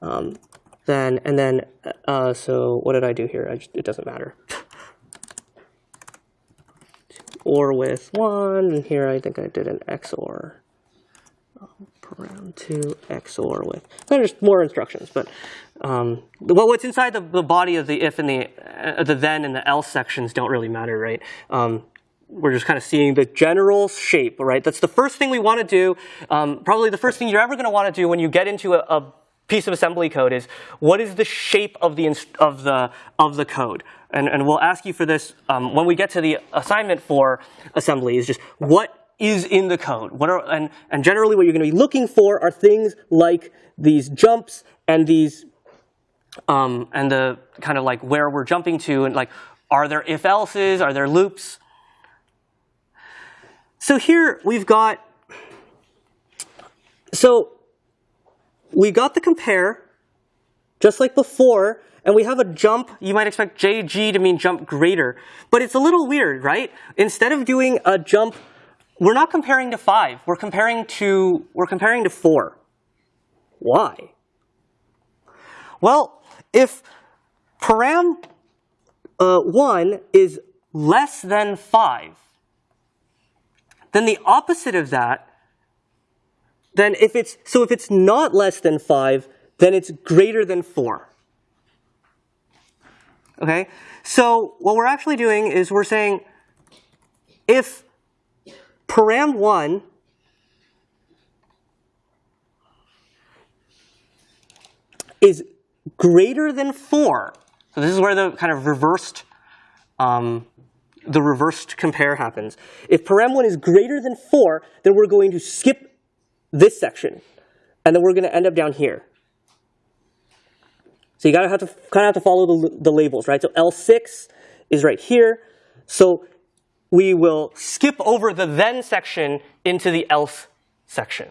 um, then, and then, uh, so what did I do here? Just, it doesn't matter. or with 1, and here I think I did an XOR. Param2 XOR with. There's more instructions, but um, well, what's inside the, the, body of the if and the, uh, the then and the else sections don't really matter, right? Um, we're just kind of seeing the general shape, right? That's the first thing we want to do. Um, probably the first thing you're ever going to want to do when you get into a, a, piece of assembly code is what is the shape of the of the of the code? And, and we'll ask you for this um, when we get to the assignment for assembly. Is just what is in the code. What are and and generally what you're going to be looking for are things like these jumps and these um, and the kind of like where we're jumping to and like, are there if else's, are there loops? So here we've got, so we got the compare, just like before, and we have a jump. You might expect JG to mean jump greater, but it's a little weird, right? Instead of doing a jump, we're not comparing to five. We're comparing to we're comparing to four. Why? Well, if param uh, 1 is less than 5, then the opposite of that then if it's, so if it's not less than five, then it's greater than four. Okay? So what we're actually doing is we're saying if param one is greater than four, so this is where the kind of reversed, um, the reversed compare happens. If param one is greater than four, then we're going to skip this section, and then we're going to end up down here. So you gotta have to kind of have to follow the, the labels, right? So L6 is right here. So we will skip over the then section into the else section.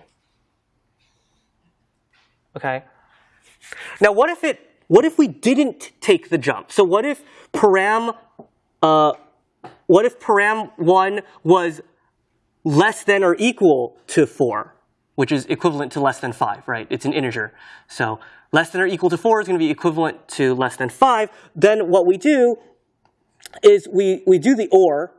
Okay. Now, what if it? What if we didn't take the jump? So what if param? Uh, what if param one was less than or equal to four, which is equivalent to less than five, right? It's an integer. So less than or equal to four is going to be equivalent to less than five. Then what we do is we we do the or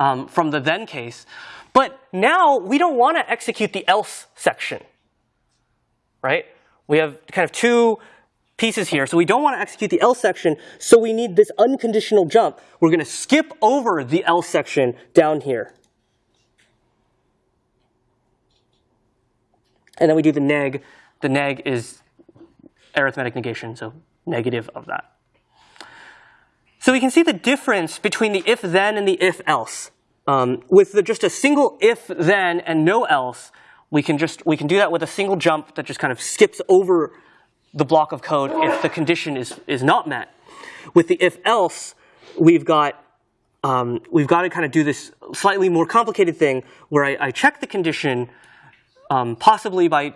um, from the then case, but now we don't want to execute the else section, right? We have kind of two pieces here, so we don't want to execute the else section, so we need this unconditional jump. We're going to skip over the else section down here. And then we do the neg. The neg is arithmetic negation, so negative of that. So we can see the difference between the if then and the if else. Um, with the, just a single if then and no else, we can just we can do that with a single jump that just kind of skips over the block of code if the condition is is not met. With the if else, we've got um, we've got to kind of do this slightly more complicated thing where I, I check the condition, um, possibly by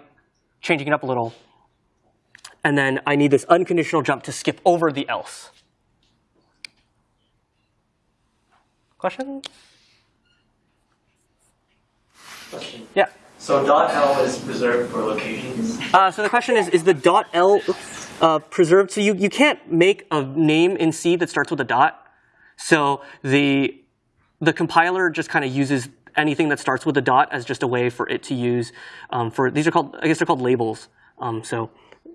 changing it up a little, and then I need this unconditional jump to skip over the else. Question? Question. Yeah. So dot L is reserved for locations. Uh, so the question is, is the dot L uh, preserved? So you, you can't make a name in C that starts with a dot. So the, the compiler just kind of uses anything that starts with a dot as just a way for it to use um, for, these are called, I guess they're called labels. Um, so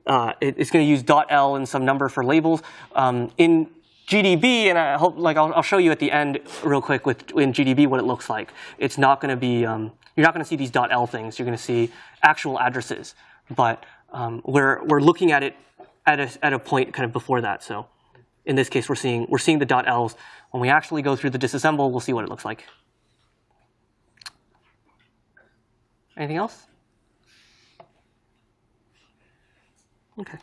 uh, it, it's going to use dot L and some number for labels. Um, in GDB, and I hope, like, I'll, I'll, show you at the end real quick with in GDB what it looks like. It's not going to be, um, you're not going to see these .l things. You're going to see actual addresses, but um, we're we're looking at it at a at a point kind of before that. So, in this case, we're seeing we're seeing the .ls. When we actually go through the disassemble, we'll see what it looks like. Anything else? Okay.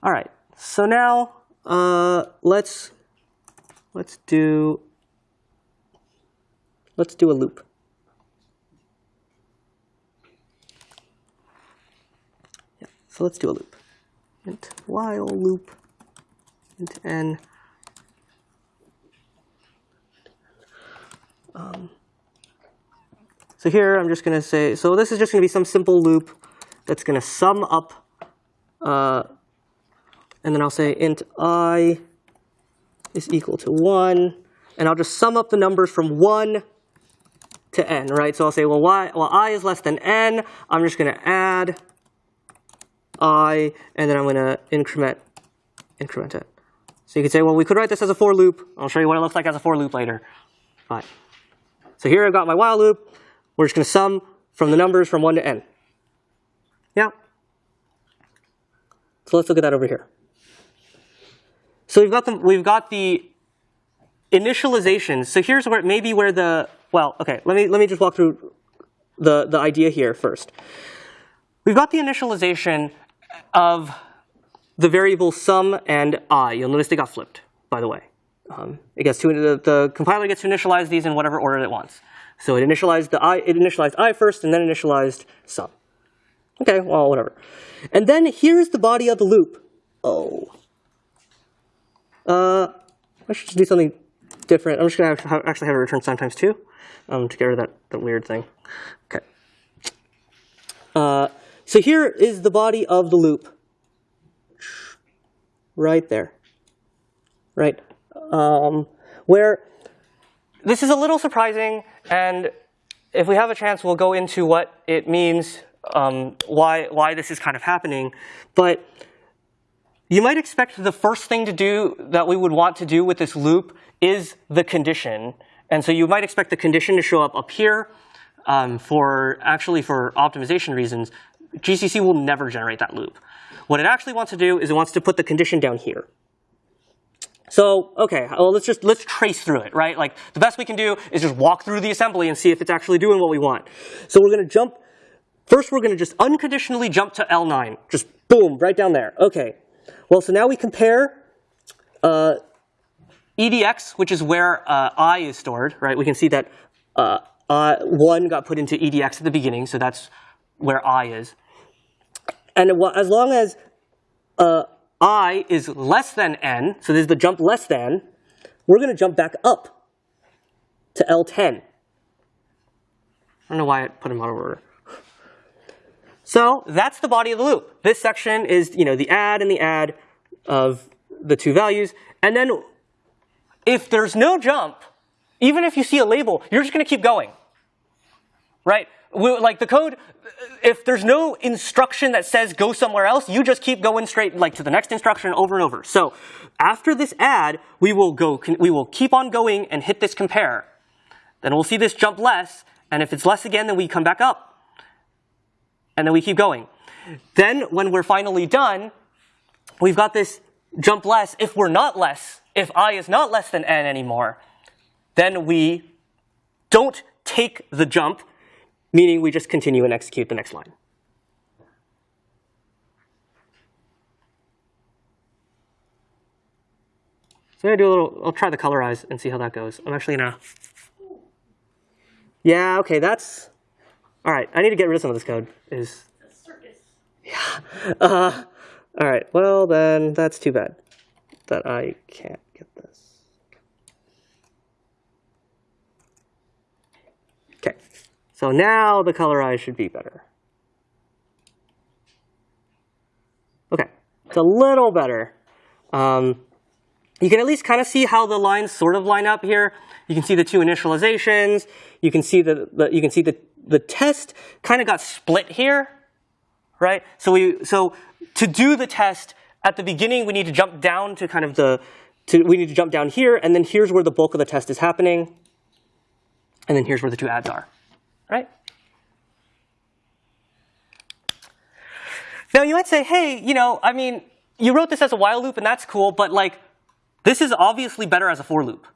All right, so now uh, let's let's do let's do a loop. Yeah, so let's do a loop. int while loop int n. Um, so here I'm just going to say, so this is just going to be some simple loop that's going to sum up uh, and then I'll say int i is equal to 1, and I'll just sum up the numbers from 1 to n, right? So I'll say, well, y, well i is less than n, I'm just going to add i, and then I'm going to increment, increment it. So you could say, well, we could write this as a for loop. I'll show you what it looks like as a for loop later. Fine. So here I've got my while loop. We're just going to sum from the numbers from 1 to n. Yeah? So let's look at that over here. So we've got the we've got the initialization. So here's where maybe where the well, okay, let me let me just walk through the the idea here first. We've got the initialization of the variable sum and i. You'll notice they got flipped, by the way. Um, it gets to the, the compiler gets to initialize these in whatever order it wants. So it initialized the i, it initialized i first, and then initialized sum. Okay, well, whatever. And then here's the body of the loop. Oh, uh, I should do something different. I'm just going to actually have it return sometimes too um, to get rid of that, that weird thing. Okay. Uh, so here is the body of the loop. Right there. Right. Um, where this is a little surprising, and if we have a chance, we'll go into what it means, um, why, why this is kind of happening. But you might expect the first thing to do that we would want to do with this loop is the condition. And so you might expect the condition to show up up here. Um, for actually for optimization reasons, GCC will never generate that loop. What it actually wants to do is it wants to put the condition down here. So, okay, well, let's just, let's trace through it, right? Like, the best we can do is just walk through the assembly and see if it's actually doing what we want. So we're gonna jump, first we're gonna just unconditionally jump to L9. Just boom, right down there. Okay. Well, so now we compare uh, EDX, which is where uh, I is stored, right? We can see that uh, uh, 1 got put into EDX at the beginning, so that's where I is. And as long as uh, i is less than n, so this is the jump less than, we're going to jump back up to L10. I don't know why I put them out of order. So that's the body of the loop. This section is you know, the add and the add of the two values. And then if there's no jump, even if you see a label, you're just going to keep going. Right? like the code, if there's no instruction that says go somewhere else, you just keep going straight like to the next instruction over and over. So after this add, we will go, we will keep on going and hit this compare. Then we'll see this jump less, and if it's less again, then we come back up. And then we keep going. Then when we're finally done, we've got this jump less. If we're not less, if i is not less than n anymore, then we don't take the jump, meaning we just continue and execute the next line. So gonna do a little, I'll try the colorize and see how that goes. I'm actually gonna, yeah, okay, that's, all right, I need to get rid of some of this code, is, yeah. Uh, all right, well then, that's too bad that I can't get this. Okay, so now the colorize should be better. Okay, it's a little better. Um, you can at least kind of see how the lines sort of line up here. You can see the two initializations. You can see the, the you can see the the test kind of got split here, right? So we so to do the test at the beginning, we need to jump down to kind of the to, we need to jump down here, and then here's where the bulk of the test is happening, and then here's where the two adds are right? Now you might say, hey, you know, I mean, you wrote this as a while loop and that's cool, but like, this is obviously better as a for loop,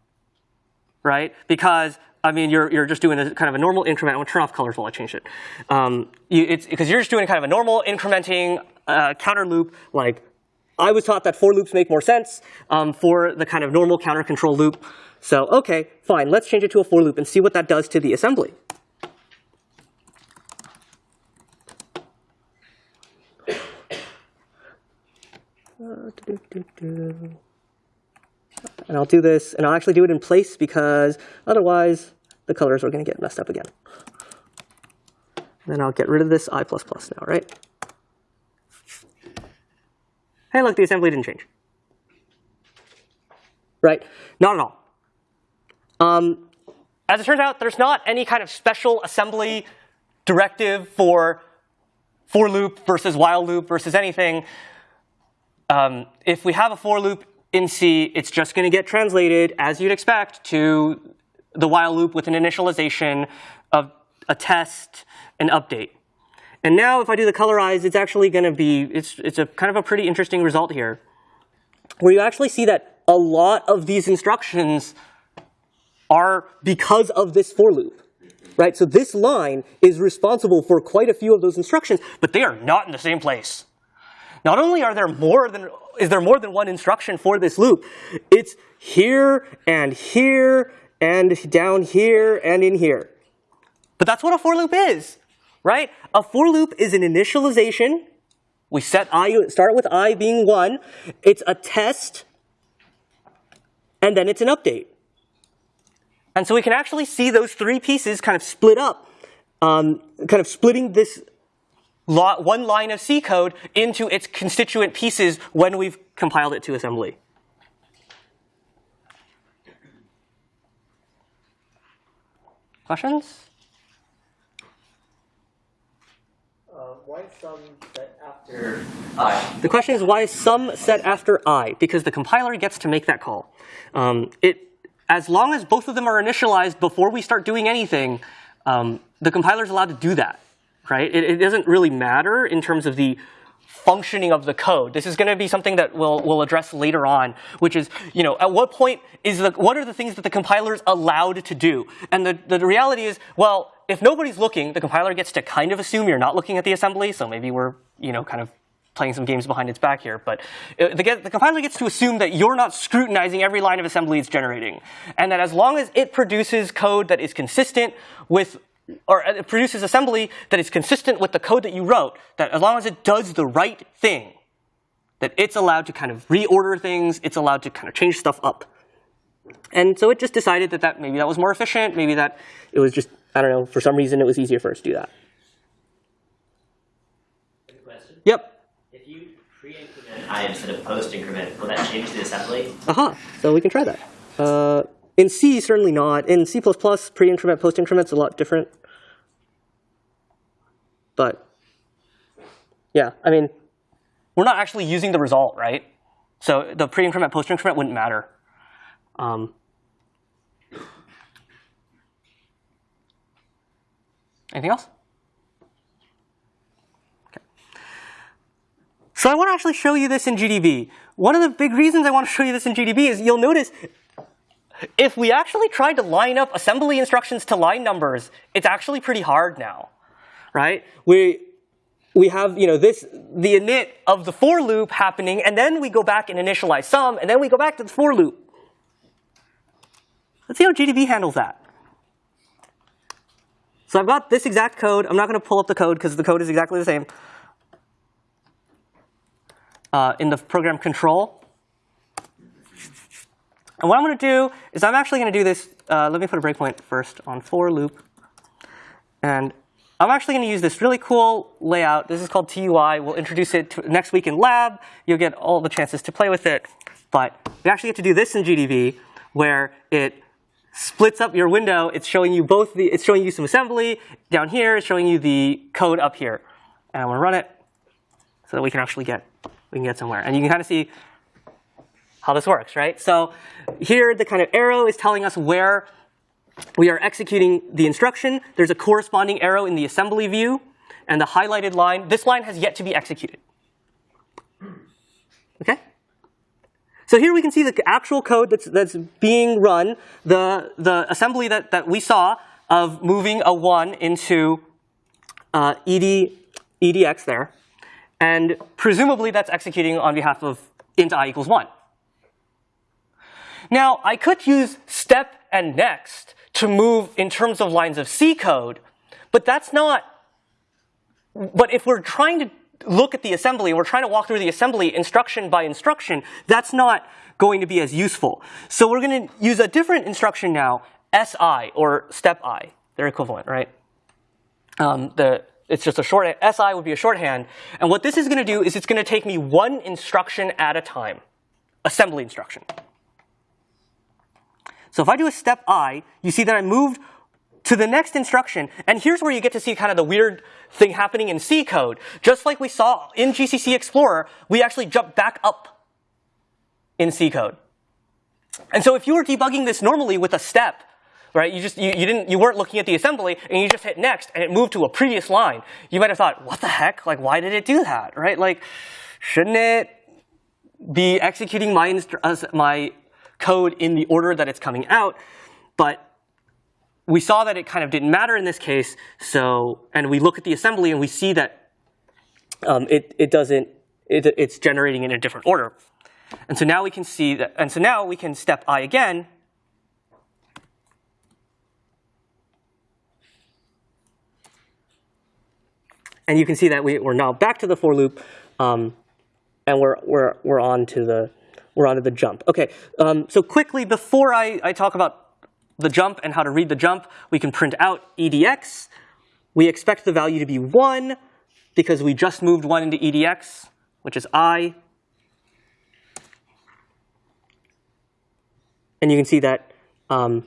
right? Because I mean, you're you're just doing a kind of a normal increment. I'm gonna turn off colors while I change it. Um, you, it's because you're just doing kind of a normal incrementing uh, counter loop. Like, I was taught that for loops make more sense um, for the kind of normal counter control loop. So okay, fine. Let's change it to a for loop and see what that does to the assembly. And I'll do this, and I'll actually do it in place because otherwise the colors are going to get messed up again. And then I'll get rid of this I++ now, right? Hey, look, the assembly didn't change. Right? Not at all. Um, as it turns out, there's not any kind of special assembly directive for for loop versus while loop versus anything. Um, if we have a for loop in C, it's just going to get translated, as you'd expect, to the while loop with an initialization of a test, an update. And now if I do the colorize, it's actually going to be, it's, it's a kind of a pretty interesting result here, where you actually see that a lot of these instructions are because of this for loop. Right? So this line is responsible for quite a few of those instructions, but they are not in the same place. Not only are there more than, is there more than one instruction for this loop, it's here and here and down here and in here. But that's what a for loop is, right? A for loop is an initialization. We set i, start with i being one. It's a test, and then it's an update. And so we can actually see those three pieces kind of split up, um, kind of splitting this one line of C code into its constituent pieces when we've compiled it to assembly. Questions? Uh, why some set after I? The question is why is sum set after i? Because the compiler gets to make that call. Um, it, as long as both of them are initialized before we start doing anything, um, the compiler is allowed to do that, right? It, it doesn't really matter in terms of the functioning of the code. This is going to be something that we'll, we'll address later on, which is, you know, at what point is the, what are the things that the compiler is allowed to do? And the, the reality is, well, if nobody's looking, the compiler gets to kind of assume you're not looking at the assembly, so maybe we're, you know, kind of playing some games behind its back here, but uh, the, the, compiler gets to assume that you're not scrutinizing every line of assembly it's generating. And that as long as it produces code that is consistent with or it produces assembly that is consistent with the code that you wrote, that as long as it does the right thing, that it's allowed to kind of reorder things, it's allowed to kind of change stuff up. And so it just decided that, that maybe that was more efficient, maybe that it was just, I don't know, for some reason it was easier for us to do that. Yep. If you pre-increment i instead of post-increment, will that change the assembly? Aha, so we can try that. Uh, in C, certainly not. In C++, pre-increment, post-increment's a lot different. But yeah, I mean, we're not actually using the result, right? So the pre-increment, post-increment wouldn't matter. Um, anything else? Okay. So I want to actually show you this in GDB. One of the big reasons I want to show you this in GDB is you'll notice if we actually tried to line up assembly instructions to line numbers, it's actually pretty hard now, right? We, we have you know, this, the init of the for loop happening, and then we go back and initialize sum, and then we go back to the for loop. Let's see how GDB handles that. So I've got this exact code. I'm not going to pull up the code because the code is exactly the same. Uh, in the program control, and what I'm going to do is I'm actually going to do this. Uh, let me put a breakpoint first on for loop. And I'm actually going to use this really cool layout. This is called TUI. We'll introduce it next week in lab. You'll get all the chances to play with it. But we actually get to do this in GDB, where it splits up your window. It's showing you both the. It's showing you some assembly down here. It's showing you the code up here. And I'm going to run it so that we can actually get we can get somewhere. And you can kind of see how this works, right? So here, the kind of arrow is telling us where we are executing the instruction. There's a corresponding arrow in the assembly view. And the highlighted line, this line has yet to be executed. Okay? So here we can see the actual code that's, that's being run, the, the assembly that, that we saw of moving a 1 into uh, ed, edx there. And presumably that's executing on behalf of int i equals 1. Now, I could use step and next to move in terms of lines of C code, but that's not, but if we're trying to look at the assembly, we're trying to walk through the assembly instruction by instruction, that's not going to be as useful. So we're going to use a different instruction now, SI, or step I. They're equivalent, right? Um, the, it's just a short, SI would be a shorthand. And what this is going to do is it's going to take me one instruction at a time, assembly instruction. So if I do a step i, you see that I moved to the next instruction. And here's where you get to see kind of the weird thing happening in C code. Just like we saw in GCC Explorer, we actually jump back up in C code. And so if you were debugging this normally with a step, right, you just you, you didn't you weren't looking at the assembly and you just hit next and it moved to a previous line, you might have thought, what the heck? Like why did it do that? Right? Like shouldn't it be executing my uh, my code in the order that it's coming out. But we saw that it kind of didn't matter in this case. So, and we look at the assembly and we see that um, it, it doesn't, it, it's generating in a different order. And so now we can see that, and so now we can step i again. And you can see that we, we're now back to the for loop, um, and we're, we're, we're on to the, we're onto the jump. Okay, um, so quickly, before I, I talk about the jump and how to read the jump, we can print out edx. We expect the value to be 1 because we just moved 1 into edx, which is i. And you can see that um,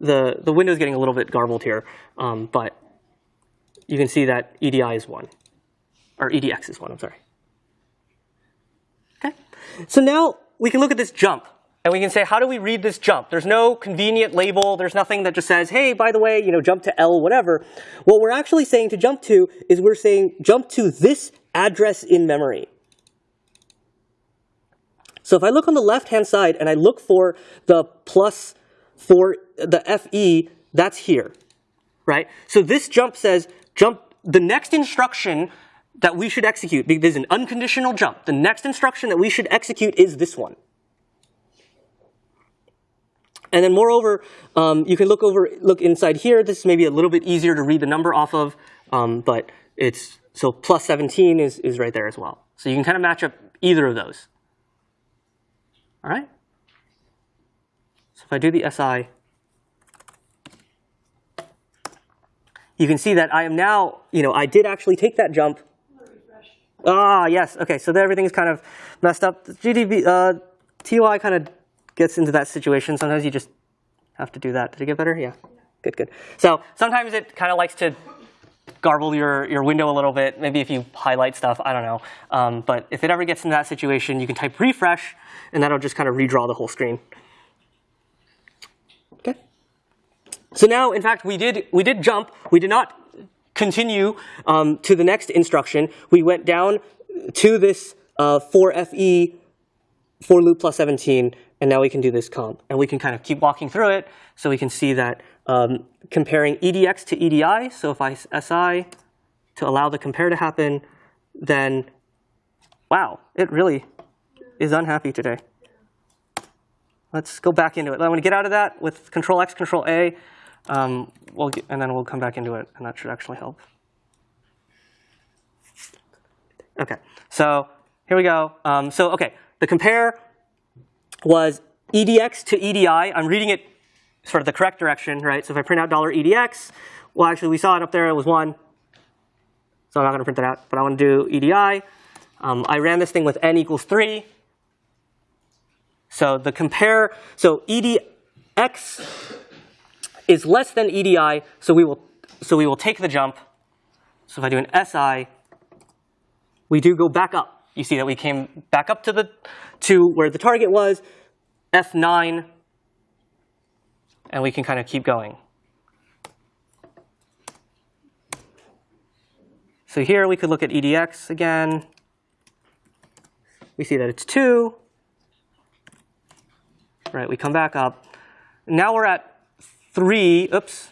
the, the window is getting a little bit garbled here, um, but you can see that EDI is 1, or EDX is 1, I'm sorry. So now we can look at this jump. And we can say, how do we read this jump? There's no convenient label. There's nothing that just says, hey, by the way, you know, jump to L, whatever. What we're actually saying to jump to is we're saying jump to this address in memory. So if I look on the left-hand side and I look for the plus for the FE, that's here, right? So this jump says jump, the next instruction that we should execute, there's an unconditional jump. The next instruction that we should execute is this one. And then moreover, um, you can look over, look inside here. This may be a little bit easier to read the number off of, um, but it's, so plus 17 is, is right there as well. So you can kind of match up either of those. All right? So if I do the SI, you can see that I am now, you know, I did actually take that jump. Ah, yes, okay, so everything's kind of messed up. GDB, uh, TUI kind of gets into that situation. Sometimes you just have to do that. Did it get better? Yeah. Good, good. So sometimes it kind of likes to garble your, your window a little bit. Maybe if you highlight stuff, I don't know. Um, but if it ever gets into that situation, you can type refresh, and that'll just kind of redraw the whole screen. Okay. So now, in fact, we did we did jump. We did not continue um, to the next instruction. We went down to this uh, 4FE for loop plus 17, and now we can do this comp. And we can kind of keep walking through it so we can see that um, comparing EDX to EDI, so if I SI to allow the compare to happen, then wow, it really is unhappy today. Let's go back into it. I'm going to get out of that with Control X, Control A, um, we'll get, and then we'll come back into it, and that should actually help. Okay, so here we go. Um, so okay, the compare was EDX to EDI. I'm reading it sort of the correct direction, right? So if I print out dollar $EDX, well, actually, we saw it up there. It was 1. So I'm not going to print that out, but I want to do EDI. Um, I ran this thing with n equals 3. So the compare, so EDX is less than EDI, so we will, so we will take the jump. So if I do an SI, we do go back up. You see that we came back up to the to where the target was, F9, and we can kind of keep going. So here we could look at EDX again. We see that it's 2. Right, we come back up. Now we're at 3. Oops.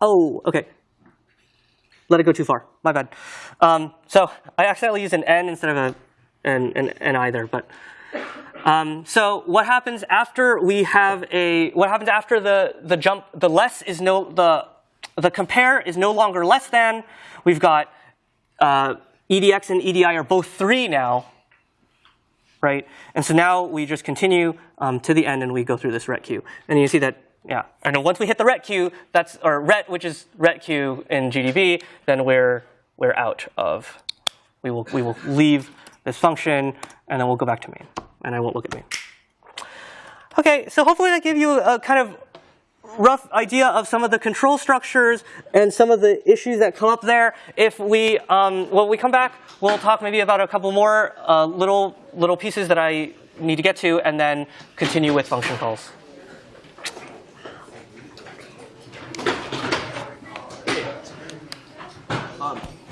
Oh, okay let it go too far. My bad. Um, so I accidentally used an n instead of a, an, an, an either. But um, so what happens after we have a what happens after the the jump? The less is no the the compare is no longer less than. We've got uh, EDX and EDI are both three now, right? And so now we just continue um, to the end and we go through this retq. And you see that yeah, and then once we hit the retq, that's or ret, which is retq in GDB, then we're we're out of. We will we will leave this function, and then we'll go back to main, and I won't look at main. Okay, so hopefully that gave you a kind of rough idea of some of the control structures and some of the issues that come up there. If we, um, when we come back, we'll talk maybe about a couple more uh, little little pieces that I need to get to, and then continue with function calls.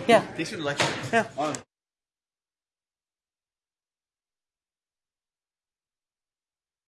Yeah. Thanks for the lecture. Yeah.